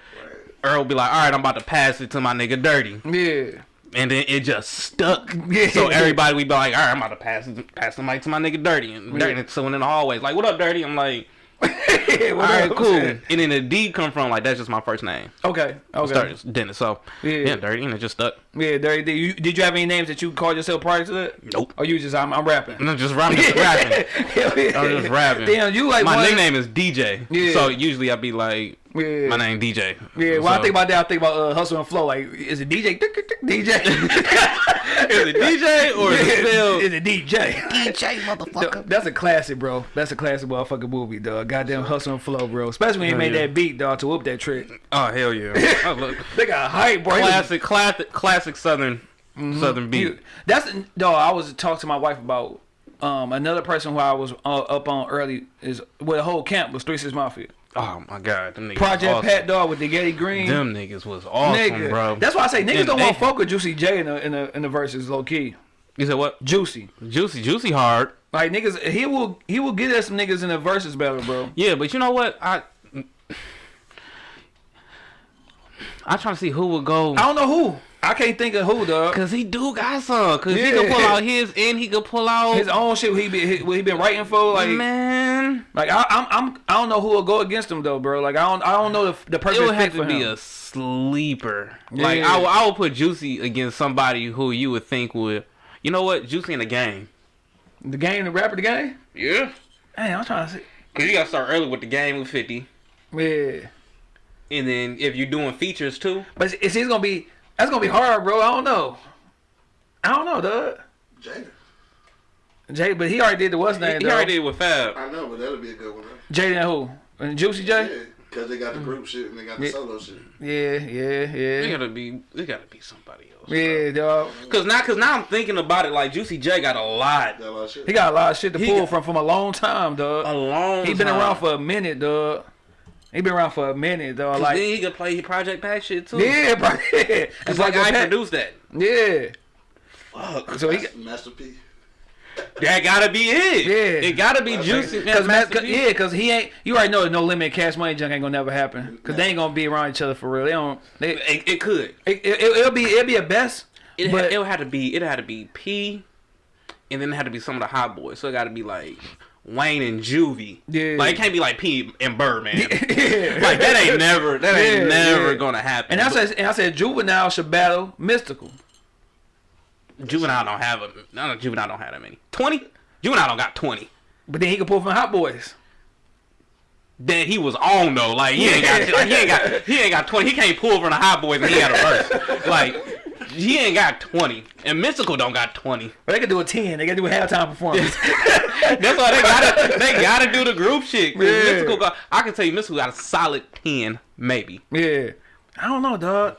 Earl be like, "All right, I'm about to pass it to my nigga Dirty," yeah. and then it just stuck. Yeah. So everybody we be like, "All right, I'm about to pass it, pass the mic to my nigga Dirty," and Dirty. So in the hallways, like, "What up, Dirty?" I'm like, yeah *laughs* "All right, cool." And then the D come from like that's just my first name. Okay. Okay. Started Dennis. So Yeah. yeah, Dirty, and it just stuck. Yeah, Dirty D. You, did you have any names that you called yourself prior to that? Nope. Or you just I'm, I'm rapping. I'm just rapping. Just *laughs* rapping. *laughs* Yeah. I'm just rapping. Damn, you like my one- nickname is DJ. Yeah. So usually I'd be like, Yeah. my name DJ. Yeah, when I think about that, I think about uh, hustle and flow. Like, is it DJ? DJ? Is it DJ or is it still? Is it DJ? DJ motherfucker. That's a classic, bro. That's a classic motherfucking movie, dog. Goddamn hustle and flow, bro. Especially when he Hell made yeah. that beat, dog, to whoop that trick. Oh hell yeah! *laughs* They got hype, bro. Classic, classic, classic Southern, Southern beat. he- that's dog. I was talking to my wife about um another person who I was uh, up on early is well, the whole camp was Three Six Mafia. Oh my god, them niggas. Project awesome. Pat Dog with the Getty Green. Them niggas was awesome, nigga, bro. that's why I say niggas And don't they- want fuck with Juicy J in the in the in the verses low key. You said what? Juicy, Juicy, juicy hard. like niggas, he will he will get us some niggas in the verses battle, bro. Yeah, but you know what? I. I'm trying to see who would go. I don't know who. I can't think of who, dog. Cause he do got some. Cause he Yeah. can pull out his and he could pull out His own shit. He be he, what he been writing for like. man. Like I, I'm, I'm, I don't know who will go against him though, bro. Like I don't, I don't know the the It perfect would have to be him. a sleeper. Like Yeah. I, would- I would put Juicy against somebody who you would think would, You know what? Juicy in the game. The game, the rapper, the game. Yeah. Hey, I'm trying to see. Cause you gotta start early with the game with fifty, Yeah, and then if you're doing features too, but it's, it's gonna be that's gonna be hard, bro. I don't know. I don't know, Doug. Jada. Jay, but he already did the what's he, name? he already did with Fab. I know, but that'll be a good one. Though. Jay and who? And Juicy J. Yeah, because they got the group shit and they got the Yeah. solo shit. Yeah, yeah, It yeah, gotta be. It gotta be somebody else. yeah, dog. Cause now, cause now I'm thinking about it. Like Juicy J got a lot, Got a lot of shit. He got a lot of shit to He pull got- from from a long time, dog. a long. He been time. around for a minute, dog. He been around for a minute, though. Like, then he could play Project Pat shit too. yeah, bro. Yeah. it's It's like, like I a pet- produced that. Yeah. Fuck. So he, Master, Master P. That gotta be it. Yeah. it gotta be I Juicy. Cause, Master cause, yeah, cause he ain't. You already know no limit cash money junk ain't gonna never happen. Cause they ain't gonna be around each other for real. They don't. They, it, It, it could. it, it, will be it'll be a best. It but it had to be. It had to be P, and then it had to be some of the hot boys. So it got to be like Wayne and Juvie. Yeah. Like it can't be like P and Birdman. *laughs* yeah. Like that ain't never. That ain't Yeah, never yeah. gonna happen. And I said, and I said, juvenile should battle Mystikal. Juvenile don't have a. No, no, Juvenile don't have that many. Twenty. Juvenile don't got twenty. But then he can pull from Hot Boys. That he was on though. Like he ain't got. *laughs* Like, he ain't got. He ain't got twenty. He can't pull from the hot boys and he got a verse. *laughs* Like he ain't got twenty. And Mystikal don't got twenty. But they could do a ten. They could do a halftime performance. *laughs* That's why they gotta they gotta do the group shit. Yeah. Mystikal got, I can tell you Mystikal got a solid ten, maybe. yeah. I don't know, dog.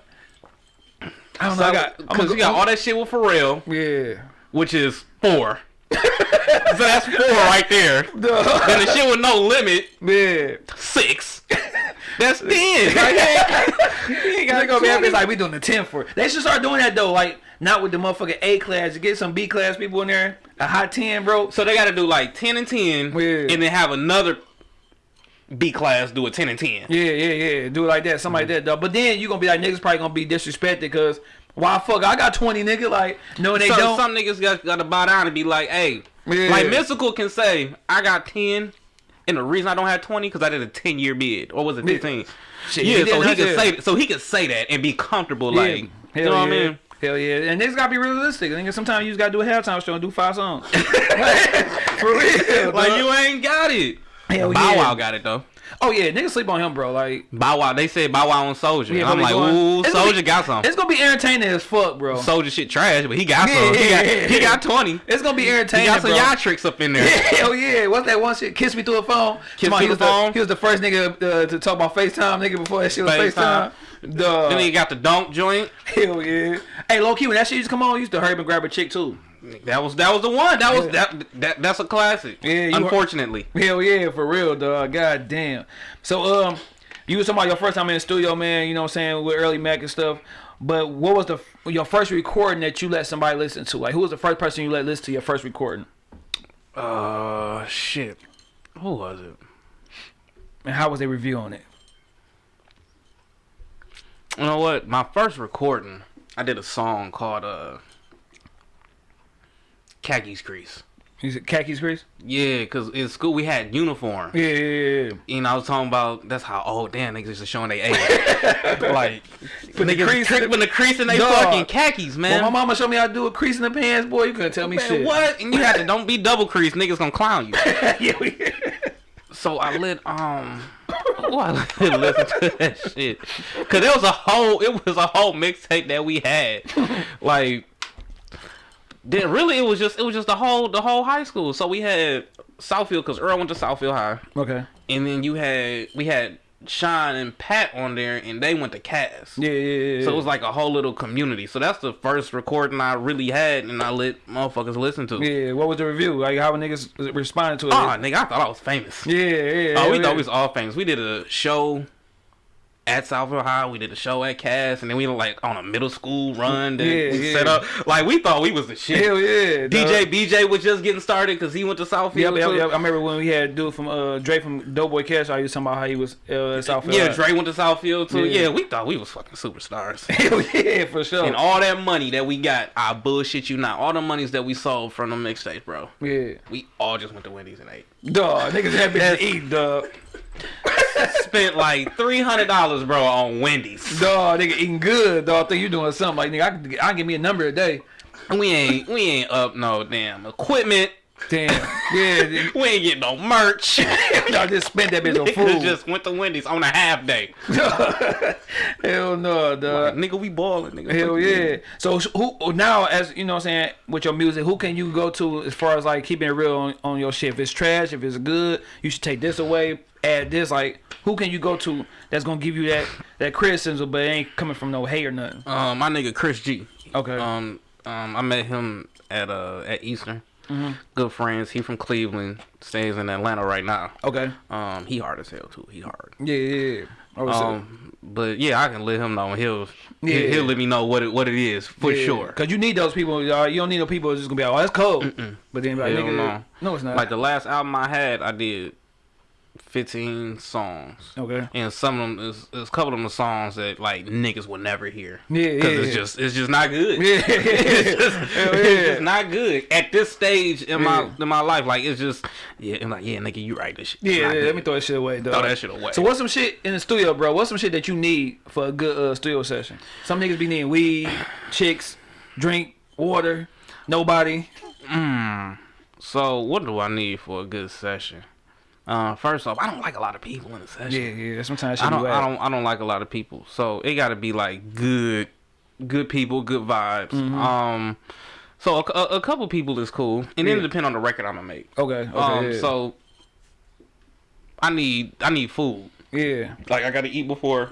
I don't know. I got. I'm because gonna you got all that shit with Pharrell, Yeah. which is four. So that's four right there. *laughs* Duh. And the shit with no limit, Yeah. six. *laughs* That's ten. *laughs* Like, you ain't got gonna be happy. 20. It's like we doing the ten for. it. They should start doing that though. Like not with the motherfucking A class. To get some B class people in there. A hot ten, bro. So they got to do like ten and ten, Yeah. and then have another B class do a ten and ten. Yeah, yeah, yeah. Do it like that, something like mm-hmm. that, dog. But then you gonna be like niggas probably gonna be disrespected because why fuck? I got twenty nigga. Like no, they so don't. some niggas got, got to bow down and be like, hey, Yeah. like Mystikal can say, I got 10, and the reason I don't have 20 because I did a 10 year bid, or was it 15? Shit, yeah, he so he can say so he can say that and be comfortable, Yeah. like, you Hell know what yeah. I mean? Hell yeah, and niggas gotta be realistic. Nigga, sometimes you just gotta do a halftime show and do five songs. *laughs* *laughs* For real, Like dog. you ain't got it. Hell Bow yeah. Wow got it though. Oh yeah, niggas sleep on him, bro. Like Bow Wow, they said Bow Wow on Soulja. Yeah, and I'm like, going- ooh, Soulja got some. it's gonna be entertaining as fuck, bro. Soulja shit trash, but he got Yeah, some. he, got, yeah, he got 20. It's gonna be He entertaining, got some bro. y'all tricks up in there. Hell *laughs* yeah! What's that one shit? Kiss me through a phone. Kiss on, through he the phone? He was the first nigga uh, to talk about FaceTime, nigga, before that shit was FaceTime. FaceTime. Duh. Then he got the dunk joint. *laughs* Hell yeah. Hey, low key, when that shit used to come on, used to hurry up and grab a chick too. That was that was the one. That was Yeah. that, that that's a classic. Yeah, Unfortunately. Hell yeah, for real, dog. God damn. So, um, you was talking about your first time in the studio, man. You know what I'm saying with Earl Mack and stuff. But what was the your first recording that you let somebody listen to? Like, who was the first person you let listen to your first recording? Uh, shit. Who was it? And how was they reviewing it? You know what? My first recording, I did a song called uh, Khakis Crease. You said Khakis, crease? Yeah, cause in school we had uniform. Yeah, yeah, yeah. You know, I was talking about that's how old damn niggas to showing they age. *laughs* like Put the crease- putting the crease in they fucking khakis, man. My mama showed me how to do a crease in the pants, boy. You couldn't tell me Man, shit. what? And you had to don't be double crease, niggas gonna clown you. *laughs* yeah, we- So I let um, oh, I let *laughs* listen to that shit, cause it was a whole, it was a whole mixtape that we had, like. Then really, it was just it was just the whole the whole high school. So we had Southfield, cause Earl went to Southfield High, okay. and then you had we had Sean and Pat on there, and they went to Cass. Yeah, yeah, yeah. So it was like a whole little community. So that's the first recording I really had, and I let motherfuckers listen to. yeah. What was the review? Like, how niggas responded to it? Oh, nigga, I thought I was famous. yeah, yeah. Oh, we yeah. thought we was all famous. We did a show at Southfield High. We did a show at Cass, and then we were like on a middle school run that Yeah, we yeah. set up. Like we thought we was the shit. Hell yeah. DJ dog. BJ was just getting started because he went to Southfield. Yep, yep. I remember when we had dude from uh Dre from Doughboy Cash. I was talking about how he was uh, at Southfield. Yeah, Dre went to Southfield too. Yeah. Yeah. we thought we was fucking superstars. *laughs* Hell yeah, for sure. and all that money that we got, I bullshit you not. All the monies that we sold from the mixtapes, bro. yeah, We all just went to Wendy's and ate. dog. Niggas happy to eat, dog. Spent like three hundred dollars, bro, on Wendy's. Dog, nigga eating good, dog. I think you doing something like nigga. I can, I can give me a number a day. We ain't we ain't up no damn equipment. Damn. *laughs* Yeah. We ain't getting no merch. *laughs* I just spent that bitch on food. just went to Wendy's on a half day. *laughs* Hell no, Like, dog. nigga, we balling, nigga. Hell yeah. So who now as you know what I'm saying with your music, who can you go to as far as like keeping it real on, on your shit? If it's trash, if it's good, you should take this away, add this. Like who can you go to that's gonna give you that that criticism but it ain't coming from no hate or nothing. Um, my nigga Chris G. Okay. Um, um, I met him at uh at Eastern. Mm-hmm. Good friends. He from Cleveland. Stays in Atlanta right now. okay. Um, he hard as hell too. He hard. Yeah, yeah, yeah. Um, but yeah, I can let him know. He'll Yeah. he'll, let me know what it what it is for yeah. sure. Cause you need those people. y'all. You don't need no people that's just gonna be like, oh, that's cold. But then like, nigga, no. no, it's not. Like the last album I had, I did fifteen songs. okay. And some of them is, is a couple of them songs that like niggas will never hear. Yeah, Cause yeah, it's yeah. just it's just not good. *laughs* Yeah, *laughs* it's, just, Hell it's just not good at this stage in Yeah. my in my life. Like it's just yeah. I'm like yeah, nigga, you right. This shit. Yeah, yeah, let me throw that shit away, dog. Throw that shit away. So what's some shit in the studio, bro? What's some shit that you need for a good uh, studio session? Some niggas be needing weed, chicks, drink, water, nobody. So what do I need for a good session? Uh, first off, I don't like a lot of people in the session. Yeah, yeah. Sometimes I don't, I don't, I don't like a lot of people. So it got to be like good, good people, good vibes. Mm-hmm. Um, so a, a, a couple people is cool, and then Yeah. it depend on the record I'm gonna make. Okay, okay. um, yeah. so I need, I need food. yeah, Like I gotta eat before,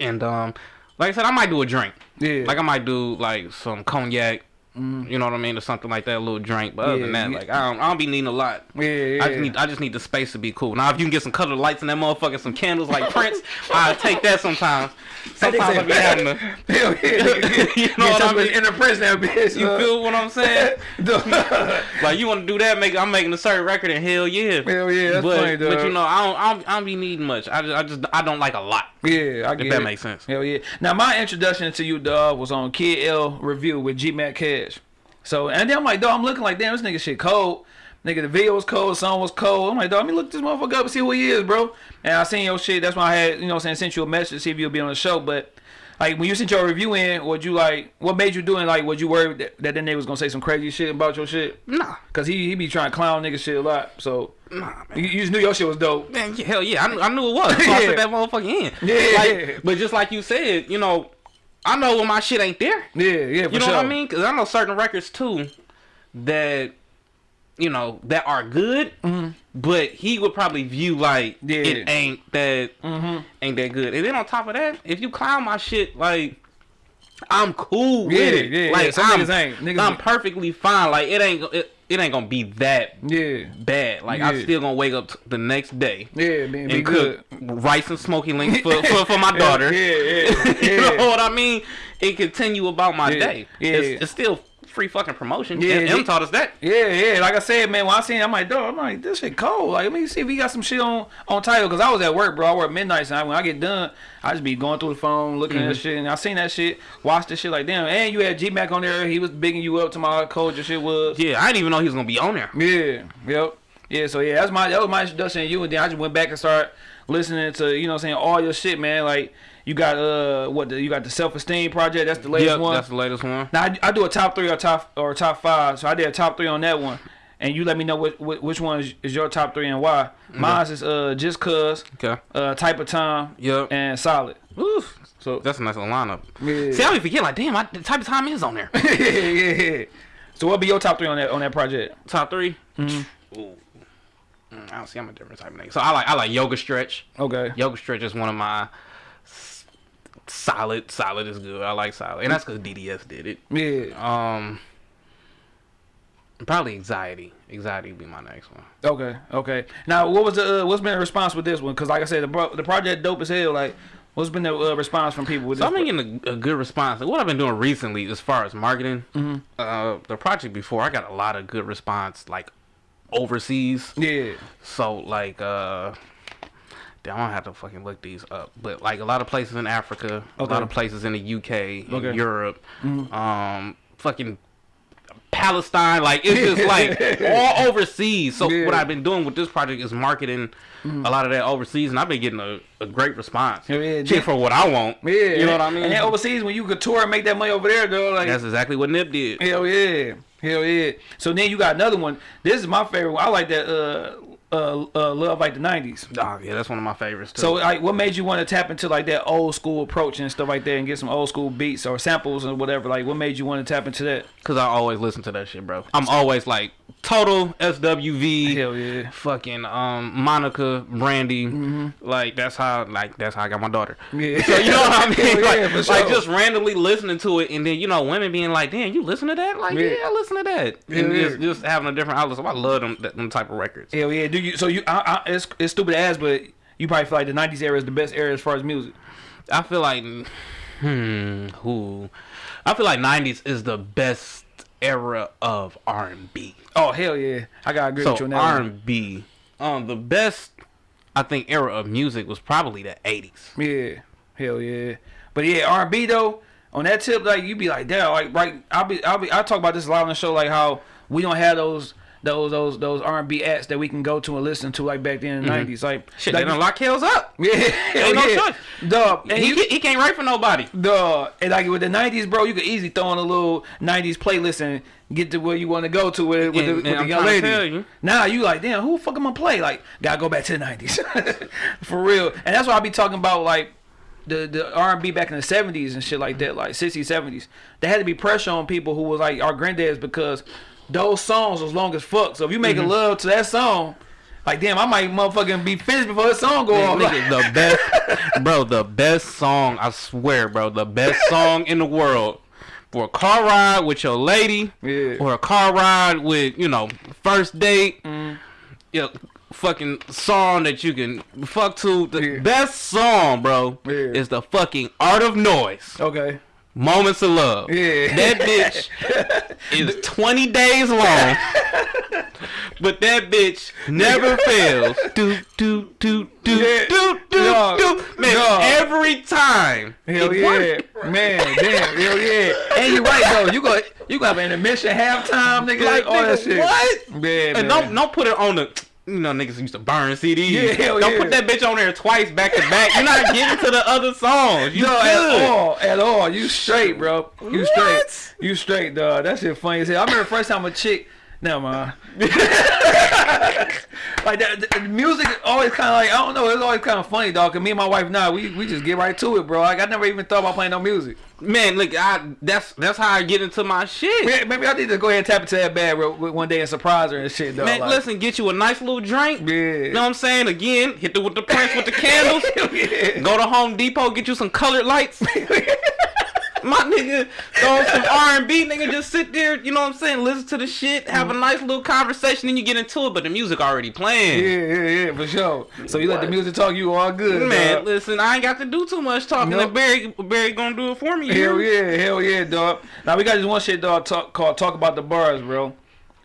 and um, like I said, I might do a drink. yeah. Like I might do like some cognac. Mm-hmm. You know what I mean, or something like that, a little drink. But other than that, yeah. like I don't, I don't be needing a lot. yeah, yeah. I just need I just need the space to be cool. Now if you can get some colored lights in that motherfucker, some candles like Prince, *laughs* I take that sometimes. Sometimes I be having to *laughs* Hell yeah. *laughs* You know what I mean? Inner prince that bitch. you feel what I'm saying? Like you want to do that, make I'm making a certain record and hell yeah. Hell yeah, that's but, funny. But you know, I don't I don't, I don't be needing much. I just I just I don't like a lot. Yeah, I get If that it. makes sense. Hell yeah. Now my introduction to you, dog, was on Kid L review with G Mac Cash. So and then I'm like, dog, I'm looking like, damn, this nigga shit cold. Nigga, the video was cold, the song was cold. I'm like, dog, let me look this motherfucker up and see who he is, bro. And I seen your shit. That's why I had, you know, I'm saying, sent you a message to see if you'll be on the show. But like when you sent your review in, what you like? What made you doing? Like, was you worried that, that that nigga was gonna say some crazy shit about your shit? Nah, Cause he he be trying to clown nigga shit a lot. So nah, man. you, you just knew your shit was dope. Man, hell yeah, I knew, I knew it was. So I *laughs* Yeah. put that motherfucker in. Yeah. Like, but just like you said, you know, I know when my shit ain't there. Yeah, yeah, for You know sure. what I mean? Because I know certain records too that you know that are good, but he would probably view like. Yeah. it ain't that Mm-hmm. ain't that good. And then on top of that, if you clown my shit, like I'm cool Yeah, with it. yeah, yeah. like Some I'm, niggas ain't. Niggas I'm perfectly fine. Like it ain't it, it ain't gonna be that Yeah, bad. Like I'm still gonna wake up t- the next day yeah, man, and good. cook rice and smoky links for, for, for my *laughs* daughter. Yeah, yeah, *laughs* yeah. you know what I mean? It continue about my Yeah, day. yeah. It's, it's still free fucking promotion. Yeah, Yeah, M taught us that. Yeah, yeah. Like I said, man, when I seen, it, I'm like, dog, I'm like, this shit cold. Like, let me see if he got some shit on on Tidal. Cause I was at work, bro. I work midnight, and when I get done, I just be going through the phone, looking Mm-hmm. at shit, and I seen that shit, watched the shit like, damn. And you had G Mac on there. He was bigging you up to my cold your shit was. Yeah, I didn't even know he was gonna be on there. Yeah, yep. Yeah, so yeah, that's my that was my introduction to you, and then I just went back and started listening to you know what I'm saying all your shit, man. Like you got uh what the, you got the self esteem project. That's the latest Yep, one. that's the latest one. Now I, I do a top three or top or top five, so I did a top three on that one, and you let me know which which one is, is your top three and why. Mine's is uh just cause, Okay. uh type of time, Yep. and solid. Oof. So That's a nice little lineup. Yeah. See, I be forget like, damn, I, the type of time is on there. yeah. *laughs* So what be your top three on that on that project? Top 3 Mm-hmm. Ooh. Mm, I don't see. I'm a different type of nigga. So I like I like yoga stretch. Okay. Yoga stretch is one of my solid. Solid is good. I like solid, and that's because DDS did it. Yeah. Um, probably anxiety. Anxiety would be my next one. Okay. Okay. Now what was the uh, what's been the response with this one? Cause like I said, the the project dope as hell. Like what's been the uh, response from people with So this? Been getting a, a good response. What I've been doing recently, as far as marketing, Mm-hmm. uh, the project before, I got a lot of good response, like overseas. yeah. So like, uh, damn, I don't have to fucking look these up, but like a lot of places in Africa, a lot of places in the UK, in Okay. Europe, um, fucking Palestine. Like it's just *laughs* like all overseas. So Yeah. what I've been doing with this project is marketing a lot of that overseas, and I've been getting a, a great response. Hell yeah, Shit for what I want. Yeah, you know what I mean. And overseas, when you could tour and make that money over there, though, like That's exactly what Nip did. hell yeah, hell yeah. So then you got another one. This is my favorite. one. I like that. Uh, uh, uh, love like the '90s. Oh yeah, that's one of my favorites too. So like, what made you want to tap into like that old school approach and stuff like that, and get some old school beats or samples or whatever? Like, what made you want to tap into that? Cause I always listen to that shit, bro. I'm always like total SWV. Hell yeah. Fucking um Monica Brandy. Like that's how like that's how I got my daughter. Yeah. *laughs* So you know what I *laughs* mean? Yeah, like, for like just randomly listening to it, and then you know women being like, "Damn, you listen to that?" Like, Yeah. yeah, I listen to that, and yeah. just, just having a different outlet. So I love them that- them type of records. Hell yeah. Do you? So you? I, I, it's it's stupid ass, but you probably feel like the '90s era is the best era as far as music. I feel like, hmm, who? I feel like '90s is the best era of R&B. Oh hell yeah. I gotta agree with you So on that. R&B, um, the best I think era of music was probably the eighties. Yeah, hell yeah. But yeah, R and B though, on that tip, like you'd be like, damn, like right. I'll be, I'll be, I talk about this a lot on the show, like how we don't have those, those, those, those R and B acts that we can go to and listen to like back then in the mm-hmm. '90s. Like, Shit, like, they done lock Hills up. *laughs* yeah, hell no yeah. choice. Dog, and he, you, he can't write for nobody. Duh, and like with the '90s, bro, you could easily throw on a little '90s playlist and get to where you want to go to with, with, And- the, with the young lady. you. Now you like, damn, who the fuck am I play? Like, gotta go back to the '90s *laughs* for real. And that's why I be talking about like the the R&B back in the '70s and shit like that, like '60s, '70s. There had to be pressure on people who was like our granddads because those songs was long as fuck. So if you Mm-hmm. make a love to that song. Like damn, I might motherfucking be finished before the song go off. Nigga, the *laughs* best, bro, the best song. I swear, bro, the best song in the world for a car ride with your lady, Yeah. or a car ride with you know first date. Mm. Yeah, fucking song that you can fuck to. The Yeah. best song, bro, Yeah. is the fucking Art of Noise. okay. Moments of Love. Yeah. That bitch *laughs* is 20 days long. but that bitch never fails. *laughs* Do, do, do, do, Yeah. do, do, Dog. do. Man, Dog. every time. Hell yeah, man, damn, hell yeah. And you're right though, you go, you got an intermission, halftime, nigga, Like, all that shit. what? Man. And don't, don't put it on the. You know, niggas used to burn CDs. Yeah, hell don't yeah. put that bitch on there twice back to back. You're not getting to the other songs. You no, good. at all, at all. You straight, bro. You What? straight. You straight, dog. That shit funny as hell. I remember the first time a chick. Never mind. *laughs* like that, the, music always kind of like I don't know. It's always kind of funny, dog. Cause me and my wife now we we just get right to it, bro. Like I never even thought about playing no music. Man, look, I that's that's how I get into my shit. Yeah, Maybe I need to go ahead and tap into that bag real, one day and surprise her and shit, dog. Man, like, listen, get you a nice little drink. Yeah. You know what I'm saying? Again, hit the with the prince with the *laughs* candles. yeah. Go to Home Depot, get you some colored lights. *laughs* My nigga, throw some R&B, nigga, just sit there, you know what I'm saying? Listen to the shit, have a nice little conversation, then you get into it, but the music already playing. Yeah, yeah, yeah, for sure. So you let the music talk, you all good, Man, dog. listen, I ain't got to do too much talking. Nope. Barry, Barry gonna do it for me. Hell yeah, hell yeah, dog. Now we got this one shit, dog, talk, called "Talk About the Bars," bro.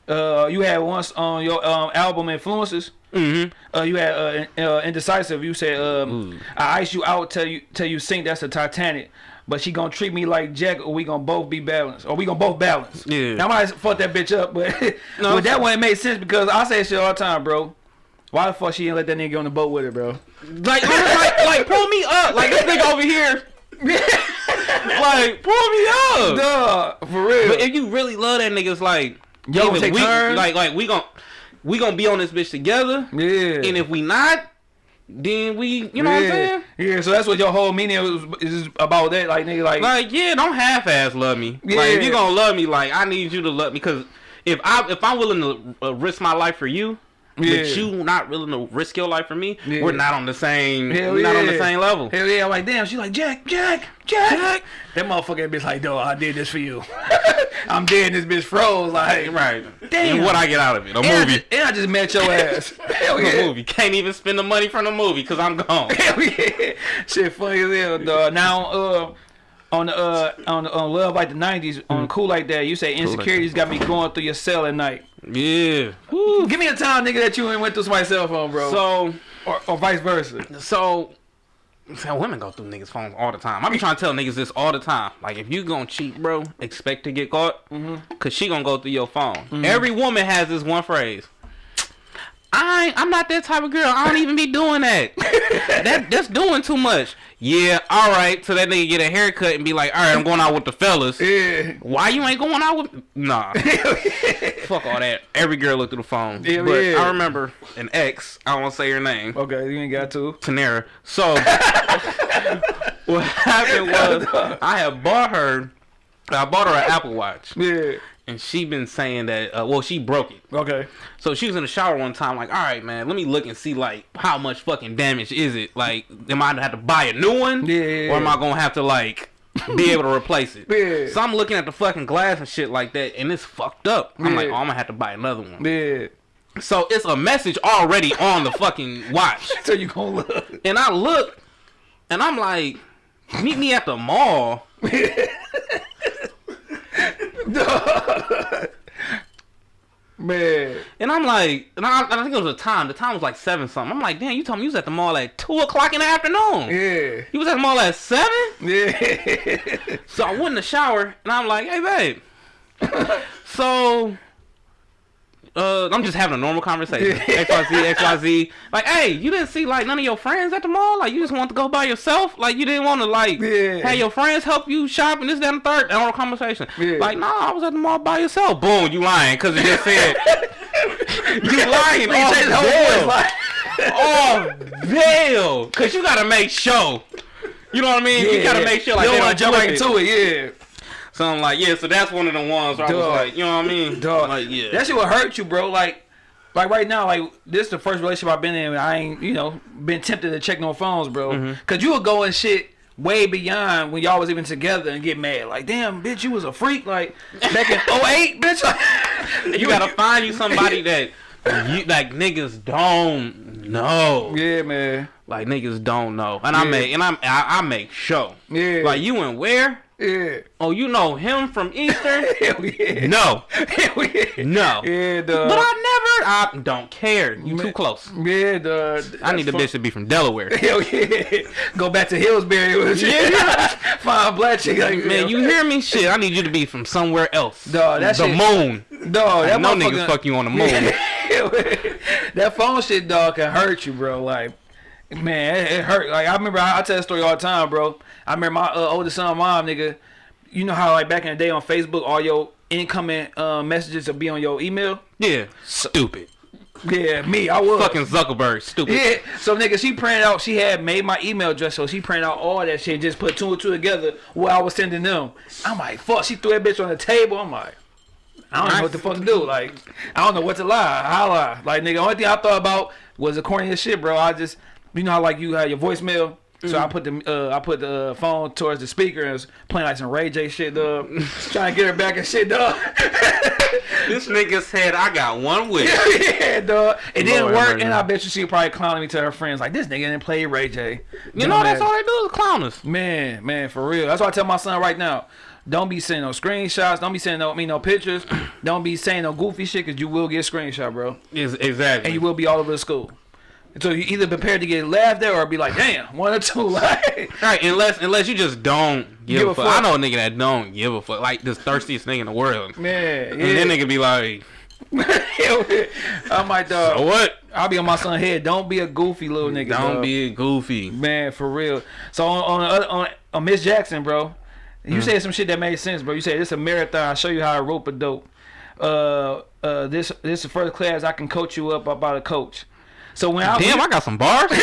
Uh, you had once on your um album influences. Mhm. Uh, you had uh, uh indecisive. You said um, I ice you out till you till you sink. That's the Titanic. But she gonna treat me like Jack, or we gonna both be balanced, or we gonna both balance. Yeah. Now, I might fuck that bitch up, but *laughs* No, but that one it made sense because I say shit all the time, bro. Why the fuck she didn't let that nigga on the boat with her, bro? Like, like, like, pull me up. Like, this nigga over here. *laughs* like, pull me up. Duh, for real. But if you really love that nigga, it's like, Yo, take we, turns. like, like we gon' we gonna be on this bitch together, yeah. and if we not, then we, you know what I'm saying? Yeah, so that's what your whole meaning was, is about that, like nigga, like, Like, yeah, don't half-ass love me. Like, if Yeah. you gonna love me, like, I need you to love me, cause if I if I'm willing to uh, risk my life for you. Yeah. But you not willing to risk your life for me. Yeah. We're not on the same. Hell we're not on the same level. hell yeah, I'm like, damn, she's like, Jack, Jack, Jack. Jack. That motherfucker bitch like, dog, I did this for you. *laughs* I'm dead, this bitch froze, like, Right. Damn. And what I get out of it? A And I, movie. just, and I just met your ass. *laughs* hell A yeah. movie. Can't even spend the money from the movie because I'm gone. Hell yeah. Shit funny as hell, dog. Now, uh, on the uh on on love like the '90s on hmm. cool like that, you say Like insecurities got me going through your cell at night. yeah. Give me a time, nigga, that you ain't went through somebody's cell phone, bro, So or, or vice versa. so See, women go through niggas' phones all the time. I be trying to tell niggas this all the time. Like, if you gonna cheat, bro, expect to get caught. Mm-hmm. Cause she gonna go through your phone. Mm-hmm. Every woman has this one phrase. I ain't, I'm not that type of girl. I don't even be doing that. *laughs* that that's doing too much. Yeah, all right. So that nigga get a haircut and be like, all right, I'm going out with the fellas. Yeah. Why you ain't going out with? Nah, *laughs* fuck all that. Every girl looked through the phone. Hell but yeah. I remember an ex. I won't say her name. Okay, you ain't got to. Tanera. So *laughs* what happened was I had bought her. I bought her an Apple Watch, Yeah. And she been saying that. Uh, well, she broke it. Okay. So she was in the shower one time, like, all right, man, let me look and see like how much fucking damage is it? Like, am I gonna have to buy a new one? Yeah. Or am I gonna have to like be able to replace it? *laughs* Yeah. So I'm looking at the fucking glass and shit like that, and it's fucked up. I'm like, oh, I'm gonna have to buy another one. Yeah. So it's a message already on the fucking *laughs* watch. So you gonna look. And I look, and I'm like, meet me at the mall. *laughs* *laughs* Man. And I'm like, and I, I think it was a time. The time was like seven something. I'm like, damn, you told me you was at the mall at two o'clock in the afternoon. Yeah. You was at the mall at seven. Yeah. So I went in the shower, and I'm like, hey, babe. *laughs* so, uh, I'm just having a normal conversation. *laughs* XYZ, XYZ. Like, hey, you didn't see like none of your friends at the mall? Like, you just want to go by yourself? Like, you didn't want to like Yeah. have your friends help you shop and this, that, and the third? Normal conversation. Yeah. Like, nah, I was at the mall by yourself. Boom, you lying because you just said *laughs* you lying. Off changed the whole voice, veil. like- Oh, veil. Cause you gotta make sure. You know what I mean? you gotta make sure like you don't don't want to jump right it. into it. Yeah. So I'm like, yeah, so that's one of the ones where I was like, you know what I mean? Dog. Like, yeah. That shit will hurt you, bro. Like, like right now, like this is the first relationship I've been in. I ain't, you know, been tempted to check no phones, bro. Mm-hmm. Cause you would go and shit way beyond when y'all was even together and get mad. Like, damn, bitch, you was a freak. Like back in *laughs* 08, bitch. you gotta find you somebody *laughs* that you like niggas don't know. Yeah, man. Like niggas don't know. And I make and I'm, I I make show. Yeah. Like you and where? Yeah. Oh, you know him from *laughs* Eastern? Hell yeah. no. Hell yeah. No. Yeah, dog. But I never I don't care. You too close. Yeah, dog. I need the bitch to be from Delaware. *laughs* Hell yeah. Go back to Hillsbury. with *laughs* shit. Yeah. Find black chick like Man, you hear me? Shit, I need you to be from somewhere else. Dawg, that the shit- moon. Dog, that no niggas fuck you on the moon. that phone shit, dog, can hurt you, bro. Like, man, it, it hurt. Like, I remember, I, I tell that story all the time, bro. I remember my uh, oldest son, mom, nigga. You know how, like, back in the day on Facebook, all your incoming uh, messages will be on your email? Yeah, stupid. Yeah, me, I was. Fucking Zuckerberg, stupid. Yeah, so nigga, she printed out. She had made my email address, so she printed out all that shit. Just put two and two together. What I was sending them. I'm like, fuck. She threw that bitch on the table. I'm like, I don't know what the fuck to do. Like, I don't know what to lie. How lie? Like, nigga, only thing I thought about was the corniest shit, bro. I just, you know how like you had your voicemail. So I put the uh, I put the phone towards the speaker and was playing like some Ray J shit, dog. *laughs* Trying to get her back and shit, dog. *laughs* This nigga said I got one wish. *laughs* yeah, dog. It didn't work, and I bet you she probably clowning me to her friends like this nigga didn't play Ray J. You know that's all they do is clown us. Man, man, for real. That's why I tell my son right now. Don't be sending no screenshots. Don't be sending no me no pictures. *clears throat* Don't be saying no goofy shit because you will get screenshot, bro, Is exactly. and you will be all over the school. So you either prepared to get laughed at or be like, damn, one or two. *laughs* Like, Right, unless unless you just don't give, Give a a fuck. fuck. I know a nigga that don't give a fuck, like this thirstiest nigga in the world. man, And then yeah. nigga be like, I might, dog. "Oh what? I'll be on my son's head. Don't be a goofy little nigga. Don't dog. be goofy." Man, for real. So on on, the other- on, on Miss Jackson, bro, you Mm. said some shit that made sense, bro. You said it's a marathon. I'll show you how I rope a dope. Uh, uh, this this is the first class I can coach you up about a coach. So when I Damn, I got some bars. *laughs* fuck,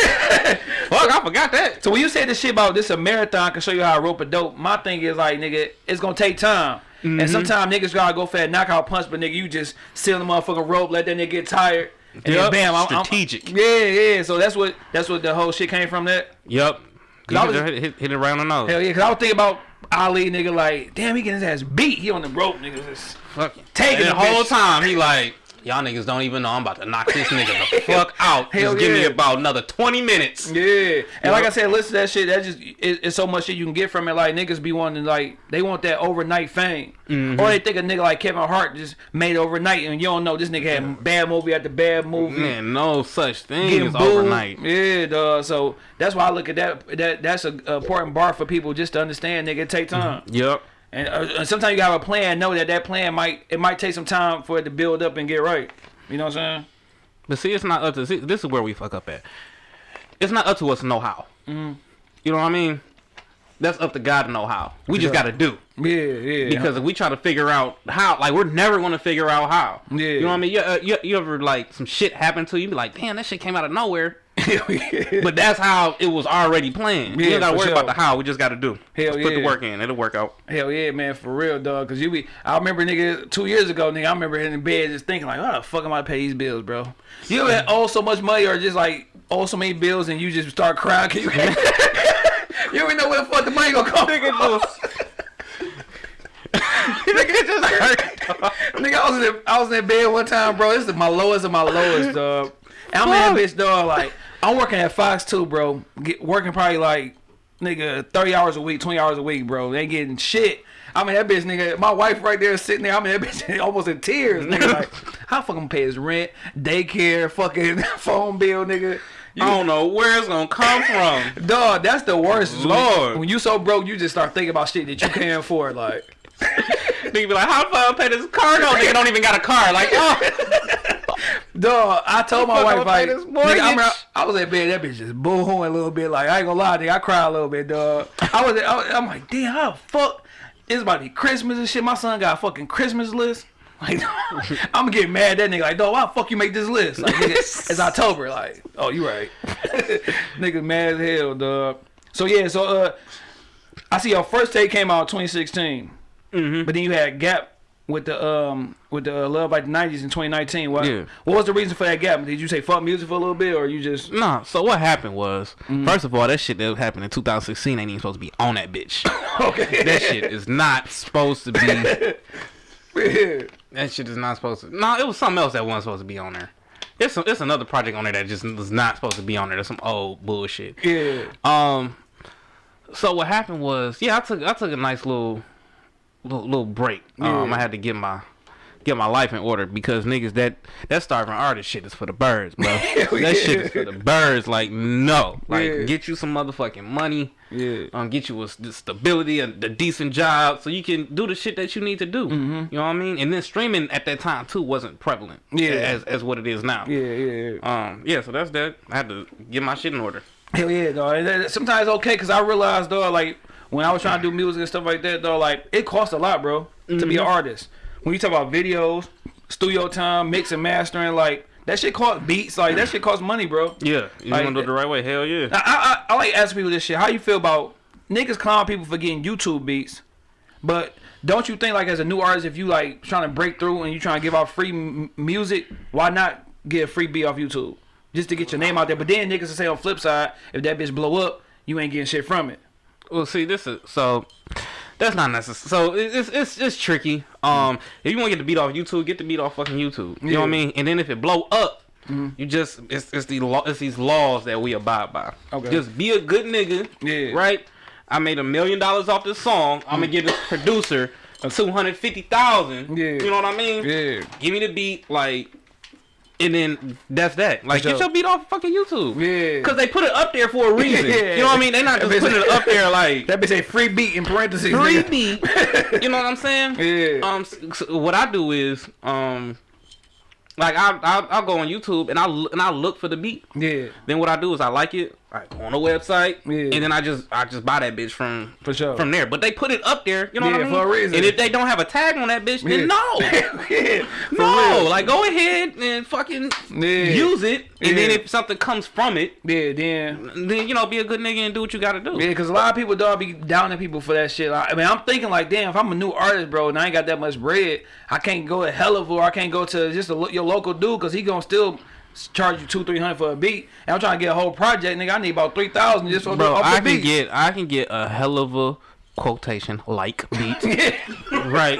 I forgot that. so when you said this shit about this a marathon I can show you how I rope a dope, my thing is like nigga, it's gonna take time. Mm-hmm. And sometimes niggas gotta go for that knockout punch, but nigga, you just seal the motherfucking rope, let that nigga get tired, and then bam, I'm, I'm- strategic. yeah, yeah. So that's what that's what the whole shit came from. That Yup. You I hit, was- hit, hit, hit it on the nose. Hell yeah, cause I was thinking about Ali, nigga, like, damn, he getting his ass beat. He on the rope, nigga. Just Fucking Taking the the whole bitch. time he like, Y'all niggas don't even know I'm about to knock this nigga the *laughs* fuck out. Hell Just give me about another 20 minutes. Yeah, and like I said, listen to that shit. That just it, it's so much shit you can get from it. Like niggas be wanting like they want that overnight fame, Mm-hmm. or they think a nigga like Kevin Hart just made overnight, and you don't know this nigga had bad movie after bad movie. Man, no such thing Getting as booed. overnight. Yeah, dog. So that's why I look at that. That that's a, a important bar for people just to understand. Nigga, it take time. Yep. And, uh, sometimes you gotta have a plan. Know that that plan might it might take some time for it to build up and get right. You know what I'm saying? But see, it's not up to. See, this is where we fuck up at. It's not up to us to know how. Mm-hmm. You know what I mean? That's up to God to know how. We just got to do. Yeah, yeah. Because if we try to figure out how, like we're never gonna figure out how. Yeah. You know what I mean? You, uh, you, you ever like some shit happen to you? You be like, damn, that shit came out of nowhere. Yeah. *laughs* But that's how it was already planned. we Yeah, ain't gotta worry sure. about the how. We just gotta do. Hell Just put the work in. It'll work out. Hell yeah, man, for real, dog. Cause you be, I remember, nigga, two years ago, nigga, I remember in bed just thinking like, how the fuck am I to pay these bills, bro? You ever owe so much money or just like owe so many bills and you just start crying? *laughs* you *laughs* you ever know where the fuck the money gonna come from? Nigga just hurt. Nigga, I was in I was in bed one time, bro. This is my lowest of my lowest, dog. And I'm in that bitch, dog. Like I'm working at Fox too, bro. Get, working probably like nigga 30 hours a week, 20 hours a week, bro. They ain't getting shit. I mean that bitch, nigga. My wife right there sitting there. I mean that *laughs* bitch almost in tears, nigga. Like *laughs* how fucking pay his rent, daycare, fucking *laughs* phone bill, nigga. You, I don't know where it's gonna come from. dog, that's the worst. is when- Lord. when you so broke, you just start thinking about shit that you can't afford, like. Nigga be like, how the fuck I pay this car? No, nigga don't even got a car. Like, oh. *laughs* Dog, I told my wife like, nigga, I? I was at bed, that bitch just boo-hooing a little bit. Like I ain't gonna lie, nigga, I cried a little bit, dog. I was, I was I'm like, damn, how the fuck? It's about to be Christmas and shit. My son got a fucking Christmas list. *laughs* Like, *laughs* I'm gonna get mad at that nigga. Like, dog, why the fuck you make this list? Like, nigga, it's October. Like, oh, you right. nigga, mad as hell, dog. So yeah, so uh, I see your first take came out 2016, Mhm. but then you had Gap with the um with the uh, Love by the 90s in 2019. What Yeah. what was the reason for that gap? Did you say fuck music for a little bit, or you just Nah, so what happened was, Mm-hmm. first of all, that shit that happened in 2016 ain't even supposed to be on that bitch. *laughs* okay? that shit is not supposed to be. *laughs* That shit is not supposed to. No, it was something else that wasn't supposed to be on there. It's some, it's another project on there that just was not supposed to be on there. That's some old bullshit. Yeah. Um. So what happened was, yeah, I took I took a nice little little, little break. Um, I had to get my get my life in order because niggas that that starving artist shit is for the birds, bro. *laughs* that yeah. shit is for the birds. Like no, like Yeah. get you some motherfucking money. Yeah. Um, get you a, the stability, a, the decent job, so you can do the shit that you need to do. Mm-hmm. You know what I mean? And then streaming at that time too wasn't prevalent. Yeah. as as what it is now. Yeah, yeah, yeah. Um, yeah. So that's that. I had to get my shit in order. Hell yeah, dog. Sometimes okay because I realized, dog, like when I was trying to do music and stuff like that, though, like it costs a lot, bro, to be an mm-hmm. artist. When you talk about videos, studio time, mix and mastering, like that shit cost beats, like that shit costs money, bro. Yeah, you Like- want to do it the right way? Hell yeah. I, I, I like asking people this shit. How you feel about niggas clown people for getting YouTube beats, but don't you think like as a new artist, if you like trying to break through and you trying to give out free m- music, why not get a free beat off YouTube just to get your name out there? But then niggas will say on flip side, if that bitch blow up, you ain't getting shit from it. Well, see, this is so. That's not necessary. So it's it's it's tricky. Um, if you want to get the beat off YouTube, get the beat off fucking YouTube. You know what I mean? And then if it blow up, you just it's it's the law it's these laws that we abide by. Okay. Just be a good nigga. Yeah. Right. I made a million dollars off this song. I'm gonna give this producer two hundred fifty thousand. Yeah. You know what I mean? Yeah. Give me the beat, like, and then that's that. Like, get your beat off fucking YouTube. Yeah. Cause they put it up there for a reason. *laughs* Yeah. You know what I mean? They not just putting it up there *laughs* like That bitch say free beat in parentheses. free beat. *laughs* You know what I'm saying? Yeah. Um, s- s- what I do is, um, like I I I'll go on YouTube and I and I look for the beat. Yeah. Then what I do is I like it. I go on the website, Yeah. and then I just I just buy that bitch from For sure. from there. But they put it up there, you know what I mean? for a reason. And if they don't have a tag on that bitch, Yeah. then no, *laughs* yeah. For no. real. Like go ahead and fucking Yeah. use it, and then if something comes from it, Yeah, then then you know be a good nigga and do what you got to do. Yeah, because a lot of people dog be downing people for that shit. Like, I mean, I'm thinking like, damn, if I'm a new artist, bro, and I ain't got that much bread, I can't go to Helliver or I can't go to just a, your local dude because he gonna still charge you two, three hundred for a beat. And I'm trying to get a whole project, nigga. I need about three thousand just for Bro, the I can beat. get I can get a hell of a quotation like beat *laughs* yeah, right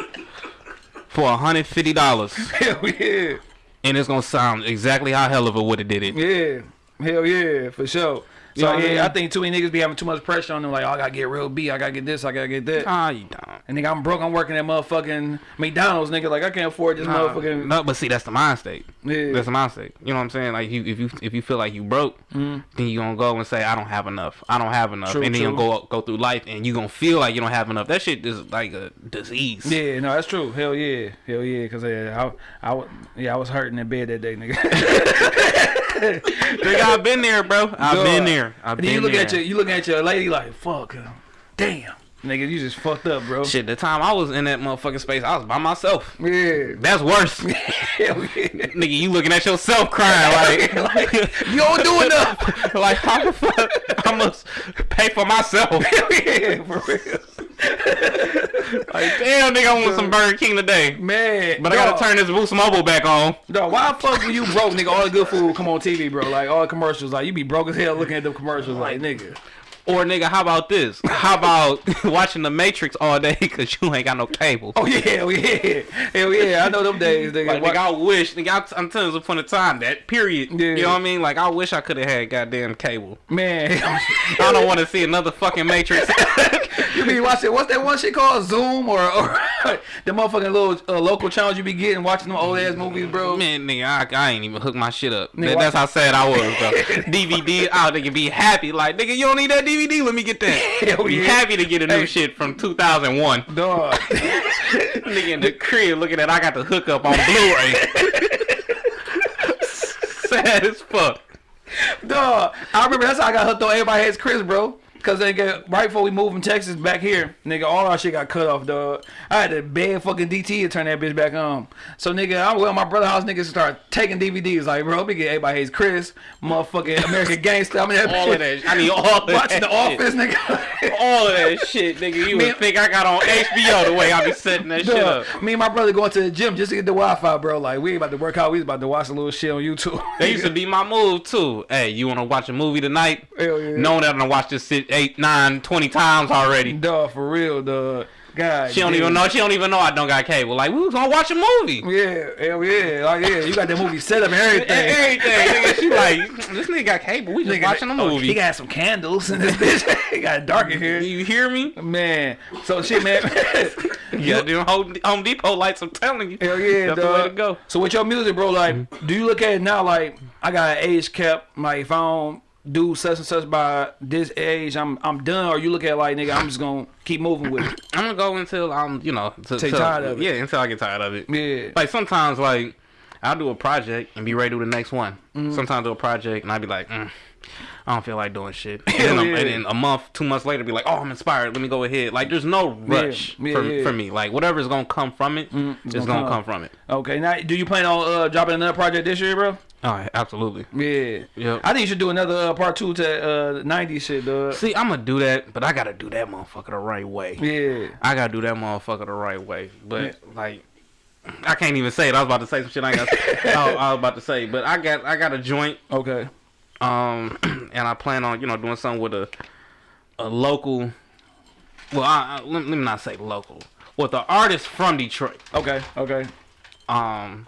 for a hundred fifty dollars. *laughs* hell yeah. and it's gonna sound exactly how hell of a would have did it. Yeah, hell yeah, for sure. So know I yeah, mean? I think too many niggas be having too much pressure on them. Like, oh, I gotta get real B, I gotta get this, I gotta get that. Nah, you don't. And nigga, I'm broke. I'm working at motherfucking McDonald's, nigga. Like, I can't afford this Nah, motherfucking. no, but see, that's the mind state. Yeah. That's the mind state. You know what I'm saying? Like, you, if you if you feel like you broke, mm-hmm. then you gonna go and say, I don't have enough. I don't have enough. True, and then you go go through life, and you gonna feel like you don't have enough. That shit is like a disease. Yeah, no, that's true. Hell yeah, hell yeah. Cause yeah, I, I, yeah, I was hurting in bed that day, nigga. *laughs* Nigga, I've been there, bro. I've Dog. been there. I've And been then you look there. at your, you look at your lady like, fuck, damn, nigga, you just fucked up, bro. Shit, the time I was in that motherfucking space, I was by myself. Yeah, That's worse. *laughs* yeah. Nigga, you looking at yourself crying *laughs* like, like, you don't do enough. *laughs* like how the fuck I must pay for myself. yeah, for real. *laughs* Like, damn, nigga, I want some Burger King today. Man, But I gotta turn this Boost Mobile back on. Dog, why the fuck you broke, nigga? All the good food come on TV, bro. Like all the commercials, like you be broke as hell looking at the commercials, like nigga. Or nigga, how about this? How about *laughs* watching The Matrix all day because you ain't got no cable? Oh yeah, hell yeah, hell yeah. I know them days, nigga. Like, nigga, I wish, nigga, I- I'm telling you, a point of time, that period. Yeah. You know what I mean? Like, I wish I could have had goddamn cable. Man, *laughs* I don't want to see another fucking Matrix. *laughs* you be watching what's that one shit called Zoom or or the motherfucking little uh, local channels you be getting watching them old ass movies, bro. Man, nigga, I, I ain't even hooked my shit up. Nigga, That- that's how sad I was, bro. DVD, I nigga be happy. Like, nigga, you don't need that DVD? Let me get that. Hell *laughs* be yeah. happy to get a new Hey. shit from 2001. Dog, *laughs* nigga in the *laughs* crib looking at I got the hookup on Blu-ray. sad as fuck. dog. I remember that's how I got hooked on Everybody Hates Chris, bro. Cause they get right before we moved from Texas back here, nigga, all our shit got cut off, dog. I had to beg fucking DT to turn that bitch back on. So nigga, I went to my brother house, niggas start taking DVDs. Like, bro, we get everybody hates Chris, motherfucking American Gangster. I mean, that All of that. I need all of Watching that The shit. Office, nigga. All of that shit, nigga. You *laughs* Man- would think I got on HBO the way I be setting that shit up. Me and my brother going to the gym just to get the Wi-Fi, bro. Like, we ain't about to work out. We was about to watch a little shit on YouTube. That used to be my move too. Hey, you wanna watch a movie tonight? *laughs* Hell yeah. Knowing that I'm gonna watch this shit eight, nine, twenty times already. Dog, for real, dog. God. She don't damn. even know. She don't even know I don't got cable. Like we was gonna watch a movie. Yeah, hell yeah. Like, yeah, you got that movie set up and *laughs* everything. Everything. nigga, she *laughs* like this nigga got cable. We just Nigga, watching a oh, movie. he got some candles in this bitch. *laughs* he got dark in here. you hear me? Man, so shit, man. Yeah, them Home, Home Depot lights. I'm telling you. Hell yeah, That's the dog. way to go. So with your music, bro, like, mm-hmm. do you look at it now like I got an age cap? Like, if I don't do such and such by this age, I'm I'm done. Or you look at it like, nigga, I'm just gonna keep moving with it. *clears throat* I'm gonna go until I'm, you know, till, Till tired of it. Yeah, until I get tired of it. Yeah. Like sometimes, like I'll do a project and be ready to do the next one. Mm-hmm. Sometimes do a project and I'll be like, mm, I don't feel like doing shit. *laughs* And then, a, yeah. and then a month, two months later, be like, oh, I'm inspired. Let me go ahead. Like there's no rush yeah, for, yeah. for me. Like whatever's gonna come from it, it's it's gonna come. come. from it. Okay, now do you plan on uh, dropping another project this year, bro? Oh, absolutely. Yeah. Yep. I think you should do another uh, part two to uh, 90s shit, dog. See, I'm gonna do that, but I gotta do that motherfucker the right way. Yeah. I gotta do that motherfucker the right way. But like, I can't even say it. I was about to say some shit I got. I, *laughs* I was about to say, but I got I got a joint, Okay. Um, *clears throat* and I plan on you know doing something with a a local. Well, I, I, let, let me not say local. With an artist from Detroit, Okay. Okay. um,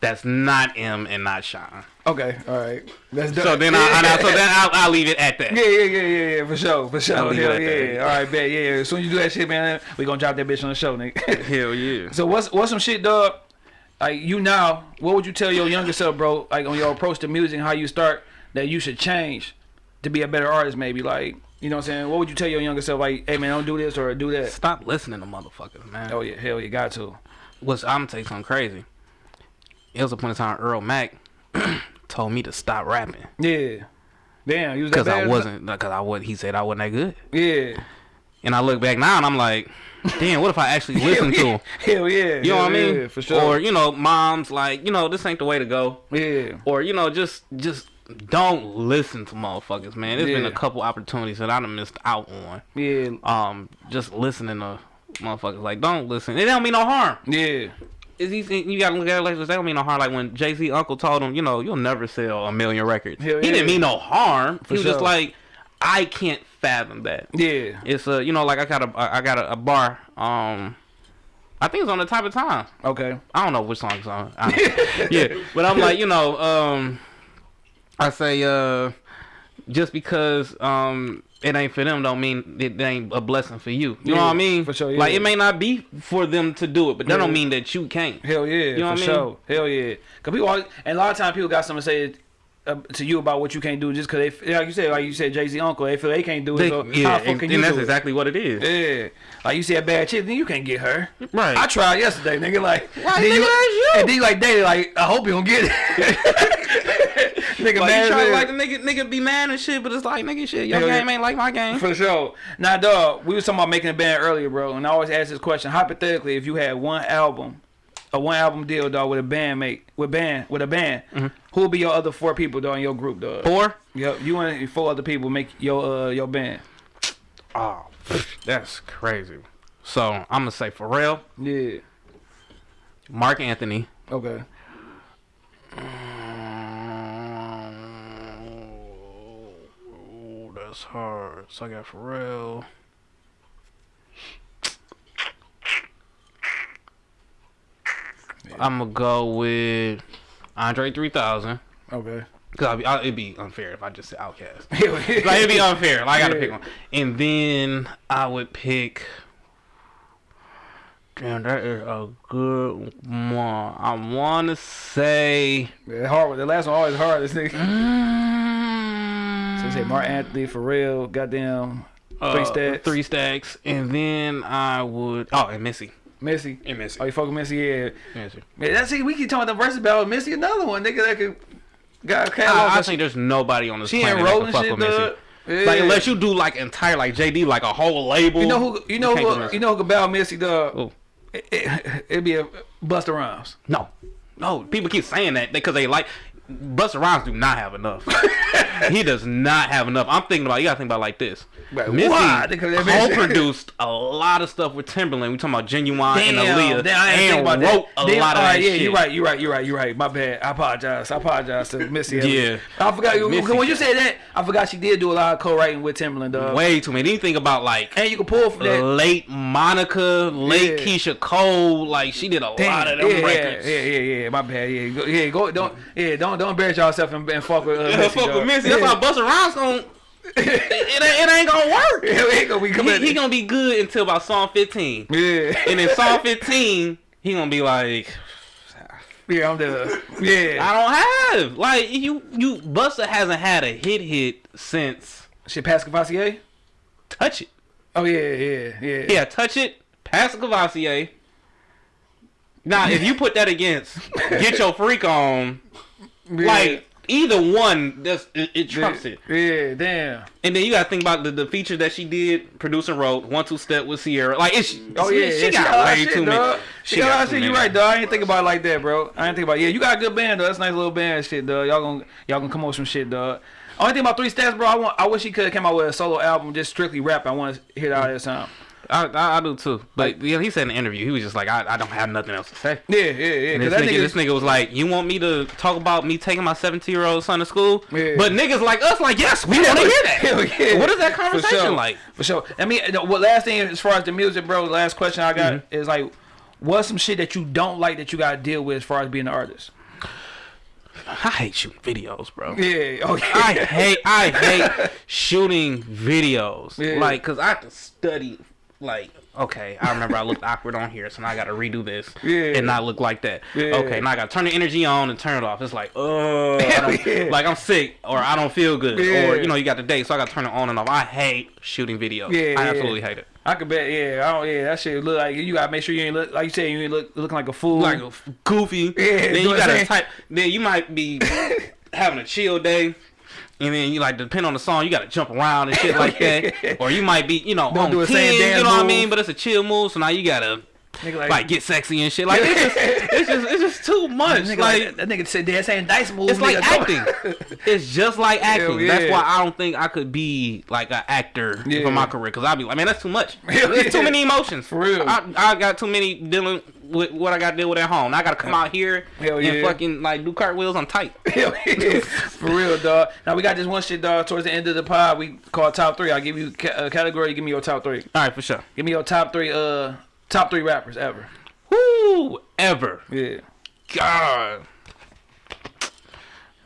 that's not M and not Sean. Okay. All right. That's done. So then I, I so then *laughs* I'll, I'll leave it at that. Yeah, yeah, yeah, yeah, yeah, for sure, for sure. I'll leave it Hell yeah. that. All right, bet. Yeah, as soon as you do that shit, man, we gonna drop that bitch on the show, nigga. *laughs* Hell yeah. so what's what's some shit, dog? Like you now, what would you tell your younger self, bro? Like on your approach to music, how you start that you should change to be a better artist, maybe. Like you know what I'm saying? What would you tell your younger self? Like, hey man, don't do this or do that. Stop listening to motherfuckers, man. Oh yeah, hell, you got to. What's I'm gonna tell you something crazy. It was a point in time Earl Mack *clears throat* told me to stop rapping Yeah. Damn, you was that because I wasn't because I wasn't. He said I wasn't that good, Yeah. and I look back now and I'm like, damn, what if I actually *laughs* listen to him? Hell yeah. You know what I mean? Yeah, for sure. Or you know, moms like, you know, this ain't the way to go. yeah. Or you know, just just don't listen to motherfuckers, man. There's been a couple opportunities that I done missed out on. Yeah. Um, just listening to motherfuckers like, don't listen. It don't mean no harm. Yeah. is he, you gotta look at it like this. That don't mean no harm. Like when Jay Z uncle told him, you know, you'll never sell a million records. Hell he yeah. didn't mean no harm. For he was sure. just like, I can't fathom that. Yeah. It's a, you know, like I got a, I got a, a bar. Um, I think it's on the type of time. Okay. I don't know which song it's on. *laughs* Yeah, but I'm like, you know, um, I say, uh, just because um it ain't for them, don't mean it ain't a blessing for you. You know what I mean? for sure, Like it may not be for them to do it, but that don't mean that you can't. Hell yeah, You know for what I mean? sure. Hell yeah. Cause people, always, and a lot of times people got something to say Um, to you about what you can't do just cause they, f- like you said, like you said, Jay Z uncle, they feel they can't do it. They- so yeah, how and, can and that's do it? exactly what it is. Yeah, like you see a bad chick, then you can't get her. Right. I tried yesterday, nigga. Like, Like, then nigga, that's you. And then you like daily, like I hope you don't get it. *laughs* nigga, Like man, you try to like the nigga, nigga be mad and shit, but it's like nigga shit. Your Hell yeah. game ain't like my game. For sure. Now, dog, we was talking about making a band earlier, bro, and I always ask this question: hypothetically, if you had one album, a one album deal, dog, with a band mate, with band, with a band, Who will be your other four people, dog, in your group, dog? Four. Yep, you and four other people make your uh your band. Oh, that's crazy. So I'm gonna say Pharrell, Yeah. Marc Anthony. Okay. Oh, that's hard. So I got Pharrell. I'm gonna go with Andre 3000. Okay. Cause I'll be, i it'd be unfair if I just said yeah. *laughs* like it'd be unfair. Like I gotta Yeah. pick one. And then I would pick. Damn, that is a good one. I wanna say. Yeah, hard. The last one always hard. This nigga. Mm, So you say Marc Anthony, Pharrell, goddamn, uh, three stacks. Three stacks, and then I would. Oh, and Missy. Missy. And Missy. Oh, you fucking Missy? Yeah. Missy. Man, that's it. We keep talking about the verse battle. Missy, another one, nigga. That could got a catalog. I, I think there's nobody on this she planet ain't that can fuck with Missy. Yeah. Like unless you do like entire like JD like a whole label. You know who? You know can't who? You know who could battle Missy? Dog. It, it, it'd be a Busta Rhymes. No, no. People keep saying that because they like Busta Rhymes do not have enough. *laughs* he does not have enough. I'm thinking about you gotta think about it like this. Right, Missy why? Because that bitch- co-produced a lot of stuff with Timbaland. We talking about Ginuwine and Aaliyah, damn, I and about wrote that. a Damn, lot of right, that yeah, shit. you're right. You're right. You're right. You're right. My bad. I apologize. I apologize to Missy. Yeah. I forgot. Missy. When you said that, I forgot she did do a lot of co-writing with Timbaland, dog. Way too many. Anything about like And you can pull from that. late Monica, late Yeah. Keyshia Cole. Like she did a lot of them yeah, records. Yeah, yeah, yeah. My bad. Yeah, go, yeah. Go. Don't. Yeah. Don't. Don't embarrass yourself and, and fuck with. Uh, Missy, fuck dog. with Missy. That's yeah. why Busta Rhymes gonna. It, ain't, it ain't gonna work. *laughs* He ain't gonna be coming. He, he gonna be good until about song 15. Yeah. And in song *laughs* 15, he gonna be like, Yeah, I'm the. Yeah. I don't have like you. You Busta hasn't had a hit hit since Shit, Pass Courvoisier? Touch It. Oh yeah, yeah, yeah. Yeah, Touch It. Pass the Courvoisier. Now, if you put that against Get Your Freak On, *laughs* Yeah. like either one, that's it, it trumps it. Yeah, damn. And then you gotta think about the, the feature that she did, produce and wrote, one two step with Ciara. Like it's Oh yeah, she, yeah, got a way shit, too many. She got a lot shit. You right, dog. I ain't think about it like that, bro. I ain't think about. It. Yeah, you got a good band, though. That's a nice little band, shit, dog. Y'all gonna y'all gonna come up with some shit, dog. Only thing about three stacks, bro. I want. I wish he could have came out with a solo album, just strictly rap. I want to hear all that sound. I, I, I do too. But yeah, he said in the interview, he was just like, I, I don't have nothing else to say. Yeah, yeah, yeah. This that nigga, nigga, this nigga was like, "You want me to talk about me taking my 17 year old son to school?" Yeah. But niggas like us, like, yes, we want to hear that. Hell *laughs* yeah. What is that For conversation sure. like? For sure. I mean, the- what last thing as far as the music, bro? The last question I got Mm-hmm. is like, what's some shit that you don't like that you got to deal with as far as being an artist? I hate shooting videos, bro. Yeah. Okay. I hate, I hate *laughs* shooting videos. Yeah. Like, cause I have to study. Like, okay, I remember I looked awkward on here, so now I got to redo this Yeah. and not look like that. Yeah. Okay, now I got to turn the energy on and turn it off. It's like, oh, Yeah. like I'm sick or I don't feel good or you know you got the date, so I got to turn it on and off. I hate shooting videos. Yeah, I absolutely hate it. I could bet, yeah. I don't, yeah, that shit look like you gotta make sure you ain't look like you said you ain't look looking like a fool. like a goofy. Yeah, then you gotta type. Then you might be *laughs* having a chill day, and then you like depend on the song. You gotta jump around and shit like that, *laughs* or you might be you know Don't on do the ten. same You know what I mean? But it's a chill move, so now you gotta like, like, get sexy and shit. Like it's just *laughs* it's just it's just too much. nigga like. like, that nigga said they're saying dice moves. it's like acting. *laughs* it's just like acting. Hell That's yeah. why I don't think I could be like an actor Yeah. for my career. Cause I'd be like, man, that's too much. There's too many emotions. For real. I, I got too many dealing with what I got to deal with at home. Now I got to come out here Hell and yeah. fucking like do cartwheels on tight. *laughs* Hell yeah. For real, dog. Now we got this one shit, dog. Towards the end of the pod, we call top three. I'll give you a category. You give me your top three. All right, for sure. Give me your top three. Uh, top three rappers ever. Woo! Ever. Yeah. God.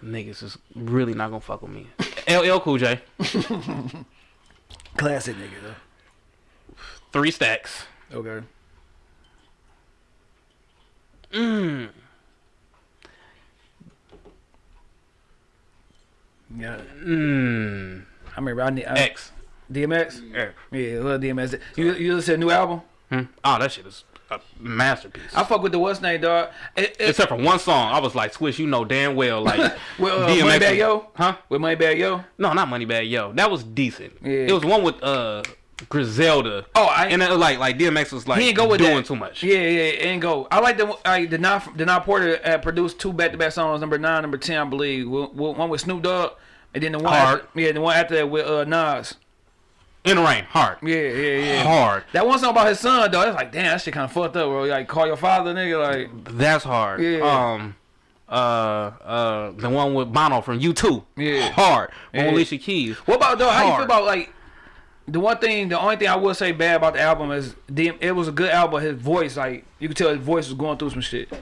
Niggas is really not gonna fuck with me. *laughs* LL Cool J. Classic nigga though. Three stacks. Okay. Mmm. Yeah. Mmm. I remember I need I, X. DMX. Yeah. Yeah, love DMX. You you listen to a new album? Hmm? Oh, that shit is a masterpiece. I fuck with the what's name dog. It, it, Except for one song, I was like, "Swizz, you know damn well, like *laughs* Well, uh, DMX Moneybagg was- Yo? huh? with Moneybagg Yo. No, not Moneybagg Yo. That was decent. Yeah. It was one with uh Griselda. Oh, I and it, like like DMX was like he ain't go with doing that. too much. Yeah, yeah, ain't go. I like the like the not the not Porter uh, produced two back to back songs, number nine, number ten, I believe. One one with Snoop Dogg, and then the one Hard. After, yeah, the one after that with uh, Nas. In the rain, hard, Yeah, yeah, yeah. hard. That one song about his son though, it's like damn, that shit kind of fucked up, bro. Like call your father, nigga. Like That's hard. Yeah. Um, uh, uh, the one with Bono from U2. Yeah. Hard. Yeah. with Alicia Keys. what about though? How you feel about like the one thing? The only thing I would say bad about the album is DM, it was a good album. His voice, like you could tell, his voice was going through some shit.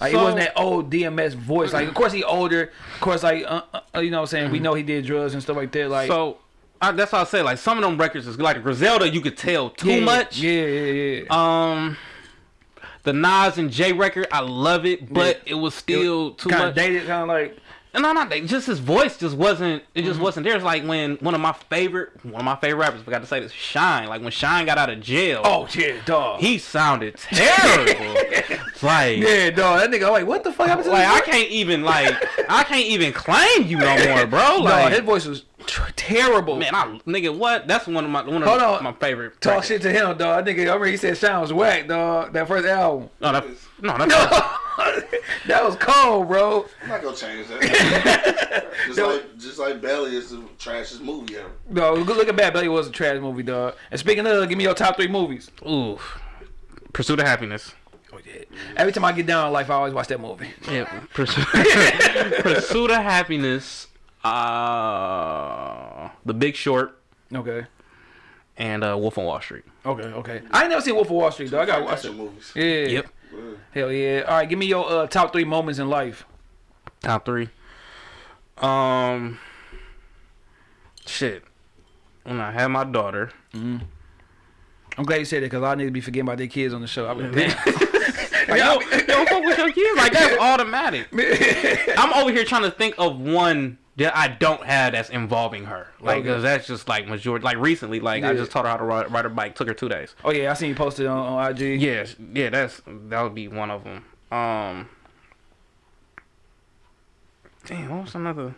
Like it wasn't that old DMX voice. Like of course he older. Of course like uh, uh, you know what I'm saying. We know he did drugs and stuff like that. Like So I, that's what I say. Like some of them records is like Griselda. You could tell too yeah, much. Yeah, yeah, yeah. Um, the Nas and J record, I love it, but it was still too kind much. of dated, kind of like No, not that. Just his voice just wasn't. It Mm-hmm. just wasn't there. It's like when one of my favorite, one of my favorite rappers. Forgot to say this. Shyne. Like when Shyne got out of jail. oh yeah, dog. he sounded terrible. It's *laughs* like, yeah, dog. That nigga, I'm like what the fuck happened to like I can't even like I can't even claim you no more, bro. *laughs* Like, his voice was terrible. man, I nigga, what? That's one of my one of on. my favorite. Talk records. shit to him, dog. That nigga, I remember he said Shyne was whack, dog. That first album. No, that, no, that's *laughs* that was cold, bro. I'm not gonna change that. *laughs* just No. like just like Belly is the trashiest movie ever. No, good look at Bad Belly was a trash movie, dog. And speaking of, give me your top three movies. ooh. Pursuit of happiness. Oh yeah. Every time I get down in life, I always watch that movie. Yeah, Pursuit, *laughs* Pursuit of Happiness, uh, The Big Short, Okay. and uh, Wolf on Wall Street. Okay. Okay. I ain't never seen Wolf of Wall Street, though. I gotta watch Action it. movies. Yeah. Yep. Yeah. Hell yeah. All right, give me your uh, top three moments in life. Top three. Um, shit. When I had my daughter, I'm glad you said it because I need to be forgetting about their kids on the show. I mean, *laughs* damn. *laughs* like, yo, yo, fuck with your kids. Like that's automatic. *laughs* I'm over here trying to think of one that I don't have that's involving her. Like, Okay. cause that's just like majority. Like recently, like I just taught her how to ride, ride her bike. Took her two days. oh yeah, I seen you posted on, on IG. Yes, yeah, that's that would be one of them. Um, damn, what was another?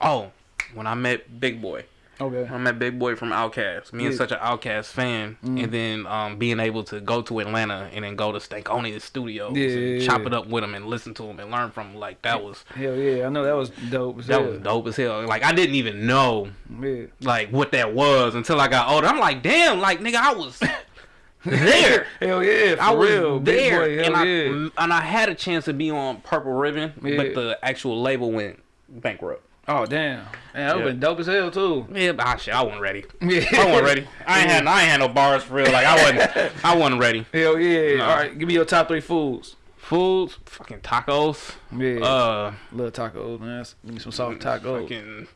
Oh, when I met Big Boy, Okay. I met Big Boy from Outkast. Me and such an Outkast fan, and then um being able to go to Atlanta and then go to Stankonia Studios Yeah, and yeah, chop yeah. it up with him and listen to him and learn from him. Like that was Hell yeah, I know that was dope. as that hell. was dope as hell. Like I didn't even know Yeah. like what that was until I got older. I'm like, damn, like nigga, I was *laughs* there. Hell yeah, for I was real. Big there, boy, and I yeah. and I had a chance to be on Purple Ribbon, Yeah. but the actual label went bankrupt. Oh damn, man, that would Yeah. been dope as hell too. Yeah, but ah, shit, I wasn't ready. Yeah. *laughs* I wasn't ready. I ain't had I ain't had no bars for real. Like I wasn't I wasn't ready. *laughs* Hell yeah. No. All right, give me your top three foods. Foods, fucking tacos. Yeah. Uh, Love tacos, man. Give me some soft tacos. fucking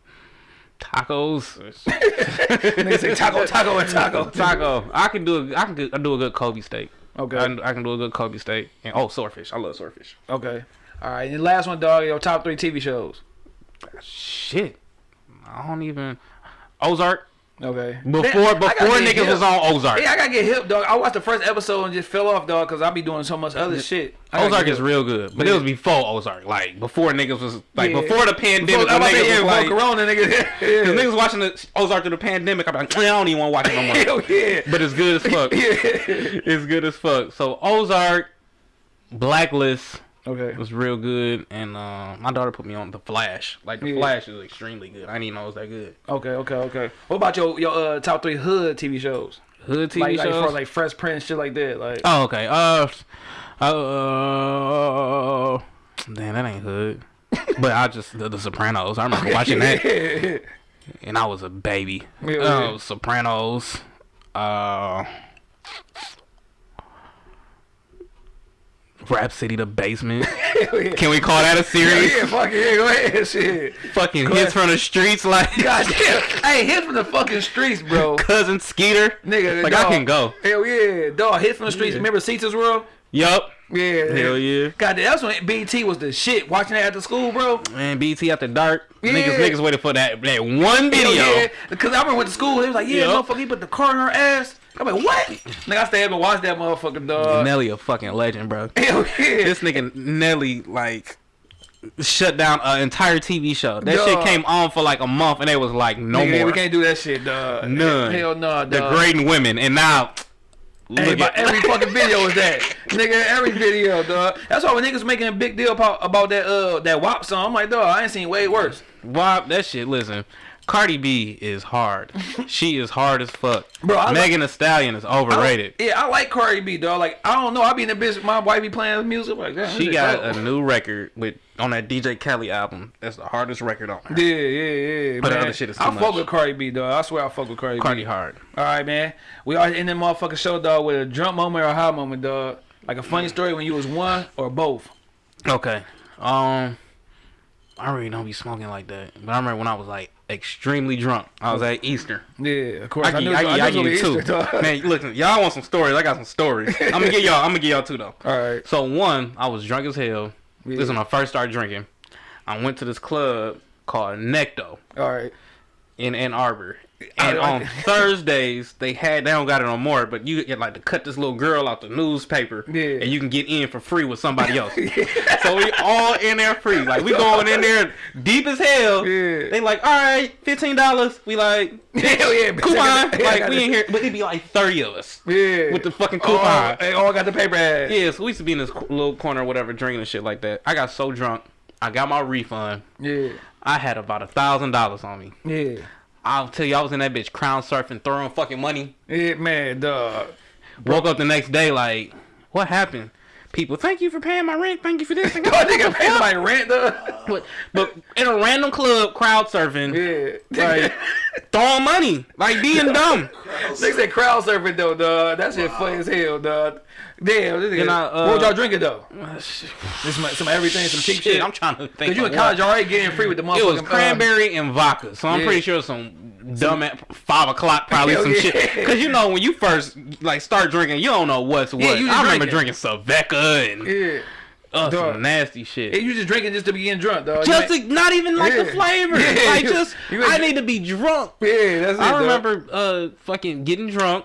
tacos. *laughs* Nigga say taco, taco, and taco. Taco. I can do a, I can do, I do a good Kobe steak. Okay. I, can- I can do a good Kobe steak. And oh, swordfish. I love swordfish. Okay. All right. And the last one, dog. Your top three TV shows. Shit. I don't even Ozark. Okay. Before Man, before niggas hip. was on Ozark. Yeah, I gotta get hip, dog. I watched the first episode and just fell off, dog, because I be doing so much other shit. I gotta Ozark is real good, but Yeah. it was before Ozark, like before niggas was like Yeah. before the pandemic. Before, I'm when about to say, niggas was like, Corona, nigga. Cause niggas watching the Ozark through the pandemic. I'm like, I don't even want to watch it no more. *laughs* Hell yeah. but it's good as fuck. *laughs* yeah. It's good as fuck. So Ozark, Blacklist Okay. was real good, and uh, my daughter put me on the Flash. Like the Yeah. Flash is extremely good. I didn't even know it was that good. Okay. Okay. Okay. What about your your uh, top three hood TV shows? Hood TV like, like, shows. far as, like Fresh Prince, shit like that. Like. oh, okay. Uh, uh, damn, that ain't hood. *laughs* but I just the, the Sopranos. I remember watching that, yeah. *laughs* and I was a baby. Yeah, Uh, yeah. Sopranos. Uh, Rap City the basement. Yeah. *laughs* Can we call that a series? yeah, fuck it, yeah, go ahead, shit. Fucking hits from the streets like God damn. Hey, hit from the fucking streets, bro. *laughs* cousin Skeeter. Nigga, Like dog. I can go. Hell yeah, dog. Hit from the streets. Remember Cita's World? Yup. Yeah. Hell yeah. God, damn, that's when BET was the shit. Watching that after school, bro. Man, BET after dark. Yeah. Niggas niggas waited for that that one video. Hell yeah. Because I remember went to school. They was like, yeah, Yup. motherfucker, he put the car in her ass. I'm like, what? Nigga, I stayed up and watched that motherfucker, dog. Nelly a fucking legend, bro. *laughs* Hell yeah. This nigga Nelly like shut down an entire TV show. That Dog. shit came on for like a month and they was like no Nigga, more. we can't do that shit, dog. None. Hell no, dog. Degrading women and now Hey, look every fucking video is that. Nigga, every video, dog. That's why when niggas making a big deal about, about that uh that WAP song, I'm like, dog, I ain't seen way worse. Wop, that shit. Listen, Cardi B is hard. *laughs* she is hard as fuck. Bro, I Megan Thee Stallion is overrated. Yeah, I like Cardi B, dog. Like, I don't know. I be in the bitch. My wife be playing music. Like, damn, She got shit a new record with on that DJ Khaled album. That's the hardest record on. dope. Yeah, yeah, yeah. But the man. other shit is too I fuck with Cardi B, dog. I swear I fuck with Cardi, Cardi B. hard. All right, man. We are in the motherfucking show, dog, with a drunk moment or a high moment, dog. Like a funny story when you was one or both. Okay. Um, I really don't be smoking like that. But I remember when I was like extremely drunk. I was at Easter. Yeah, of course. I, knew, I, knew I it give was you two. Easter, dog. Man, listen, y'all want some stories? I got some stories. I'm gonna get y'all. I'm gonna get y'all two though. All right. So one, I was drunk as hell. This is Yeah. when I first started drinking. I went to this club called Necto All right. in Ann Arbor. And I- on *laughs* Thursdays, they had they don't got it no more, but you get like to cut this little girl out the newspaper, Yeah. and you can get in for free with somebody else. *laughs* So we all in there free, like we going in there deep as hell. Yeah. They like, all right, fifteen dollars. We like, *laughs* Hell yeah, coupon. Like we in here, but it'd be like thirty of us Yeah. with the fucking Oh, coupon. hey, all got the paper ass. Yeah, so we used to be in this little corner or whatever, drinking and shit like that. I got so drunk, I got my refund. Yeah. I had about a thousand dollars on me. Yeah. I'll tell you, I was in that bitch crown surfing, throwing fucking money. Yeah, man, dog. Woke up the next day like, what happened? People, thank you for paying my rent. Thank you for this. Dog, nigga pay somebody rent, dog. but, but in a random club, crowd surfing, Yeah. like *laughs* throwing money, like being dumb. Nigga said crowd surfing though, dog. That shit funny as hell, dog. Damn, this And I, uh, what y'all drinking though? *sighs* This some, some everything, some cheap shit. I'm trying to think. Cause you in what. college already getting free with the motherfucking. It was uh, cranberry and vodka, so I'm yeah. pretty sure some dumb at five o'clock probably Hell some yeah. shit. *laughs* Cause you know when you first like start drinking, you don't know what's what. Yeah, you just I remember drinking. drinking Svedka and yeah. uh, Dog. some nasty shit. Yeah, you just drinking just to be getting drunk, dog. You just to, not even like the flavor. Yeah, *laughs* like just I need to be drunk. yeah, that's it. I dog. remember uh fucking getting drunk.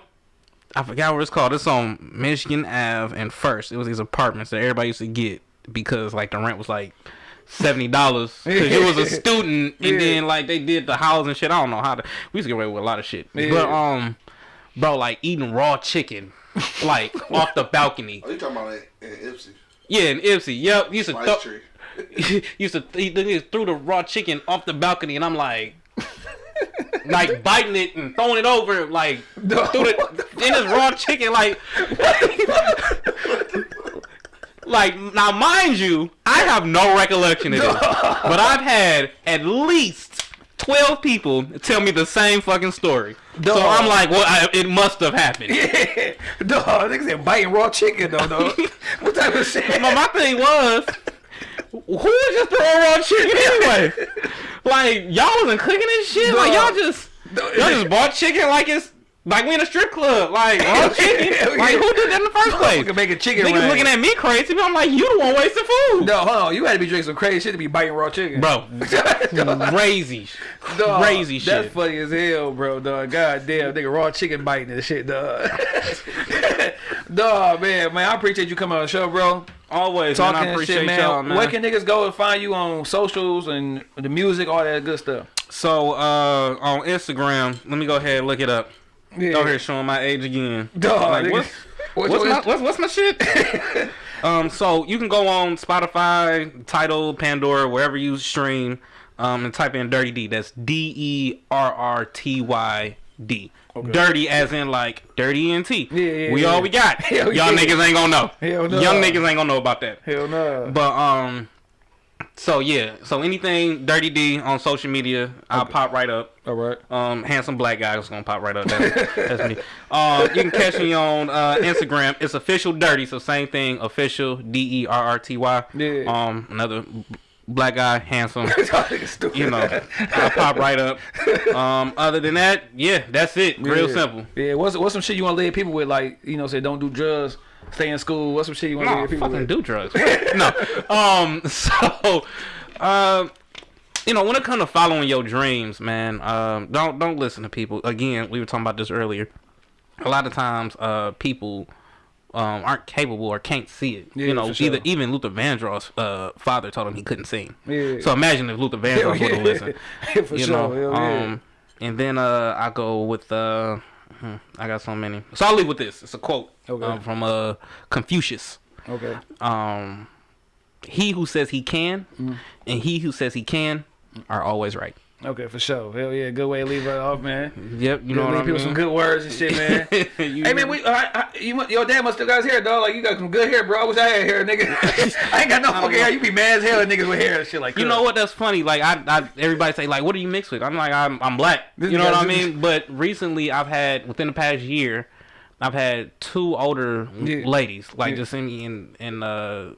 I forgot what it's called. It's on Michigan Ave and First. It was these apartments that everybody used to get because like the rent was like seventy dollars because you was a *laughs* student and Yeah. then like they did the house and shit. I don't know how to. We used to get away with a lot of shit. Yeah. But um, bro, like eating raw chicken, like *laughs* off the balcony. Oh, you talking about in, in Ypsi? Yeah, in Ypsi. Yep, used to Spice throw, *laughs* used to th- they just threw the raw chicken off the balcony, and I'm like, like biting it and throwing it over, like Dog. threw it in this raw chicken, like, like now, mind you, I have no recollection of this, but I've had at least. 12 people tell me the same fucking story. So I'm like, well, I, it must have happened. Yeah, *laughs* dog. Niggas said biting raw chicken though, dog. *laughs* what type of shit? But my thing was, who was just throwing raw chicken anyway? like y'all wasn't cooking and shit. Like y'all just y'all just bought chicken like it's like we in a strip club. Like raw *laughs* chicken. Like who did that in the first *laughs* place? We can make a chicken Niggas looking at me crazy. But I'm like, you the one wasting food, No, hold on. You had to be drinking some crazy shit to be biting raw chicken, bro. *laughs* Crazy, Dog, crazy That's funny as hell, bro, dog. God damn, nigga, raw chicken biting and shit, dog. Dog, man, man, I appreciate you coming on the show, bro. Always, Talking man. I appreciate shit, man. y'all, man. Where can niggas go and find you on socials and the music, all that good stuff? so uh, on Instagram, let me go ahead and look it up. Yeah. Over here showing my age again. Dog, Like, what's, What's what's, my, what's, what's my shit? *laughs* um, so you can go on Spotify, Tidal, Pandora, wherever you stream, um, and type in Derrty D. That's D E R R T Y D. Dirty as in like dirty and T. Yeah, yeah, we yeah. all we got. *laughs* Hell Y'all yeah. niggas ain't gonna know. Hell no. Young niggas ain't gonna know about that. Hell no. But um, So yeah, so anything Derrty D on social media, I'll pop right up. All right. Um, handsome black guy is gonna pop right up. That's, that's me. *laughs* Um, you can catch me on uh, Instagram. It's official dirty, so same thing. Official D E R R T Y. Yeah. Um, another black guy, handsome. *laughs* You know, I'll pop right up. Um, other than that, yeah, that's it. Real Yeah. simple. Yeah. What's what's some shit you want to leave people with? Like you know, say don't do drugs, stay in school. What's some shit you want to No, leave people fucking with? do drugs. no. *laughs* Um. So, um, you know, when it comes to following your dreams, man, um, don't don't listen to people. Again, we were talking about this earlier. A lot of times, uh, people. Um, aren't capable or can't see it. Yeah, you know, sure. either even Luther Vandross' uh, father told him he couldn't sing. Yeah. So imagine if Luther *laughs* Vandross would have listened. For you sure. know. Um, and then uh, I go with uh, hmm, I got so many. So I'll leave with this. It's a quote Okay. um, from uh Confucius. Okay. Um, he who says he can, Mm. and he who says he can, are always right. Okay, for sure. Hell yeah, good way to leave it off, man. Yep, you know what I leave people some good words and shit, *laughs* man. Hey man, we, I, I, you, your dad must still got his hair, dog. Like you got some good hair, bro. I wish I had hair, nigga. *laughs* I ain't got no fucking hair. You be mad as hell, at niggas with hair and shit like. You know what? That's funny. Like I, I, everybody say like, "What do you mix with?" I'm like, I'm, I'm black. This you know what I mean? But recently, I've had within the past year, I've had two older Yeah. ladies like Yeah. just in me in, and uh,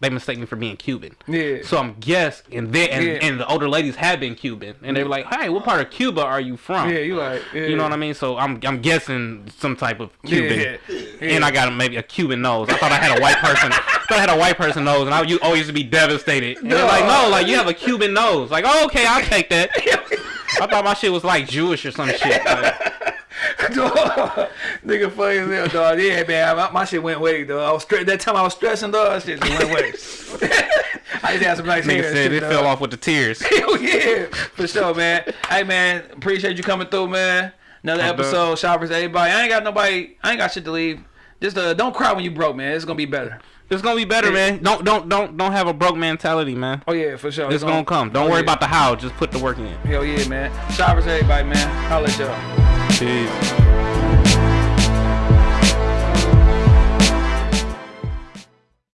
they mistake me for being Cuban. Yeah. So I'm guess, and they and, Yeah. and the older ladies have been Cuban, and they were like, "Hey, what part of Cuba are you from?" Yeah, you like. Yeah. You know what I mean? So I'm I'm guessing some type of Cuban. Yeah. And I got a, maybe a Cuban nose. I thought I had a white person. I thought I had a white person nose, and I you always used to be devastated. And they're like, no, like you have a Cuban nose. Like, oh, okay, I'll take that. *laughs* I thought my shit was like Jewish or some shit. Like, *laughs* Dog, nigga funny as hell, dog. Yeah, man, my, my shit went away, dog. I was that time I was stressing, dog. That shit just went away. *laughs* I just had some nice hair. nigga and said shit, it dog. fell off with the tears. Hell *laughs* yeah, for sure, man. Hey, man, appreciate you coming through, man. Another I'm done. episode, shoppers, everybody. I ain't got nobody. I ain't got shit to leave. Just uh, don't cry when you broke, man. It's gonna be better. It's gonna be better, man. Don't don't don't don't have a broke mentality, man. Oh yeah, for sure. It's gonna come. Don't oh, worry yeah. about the how. Just put the work in. Hell yeah, man. Shoppers, everybody, man. I'll let y'all. Cheio.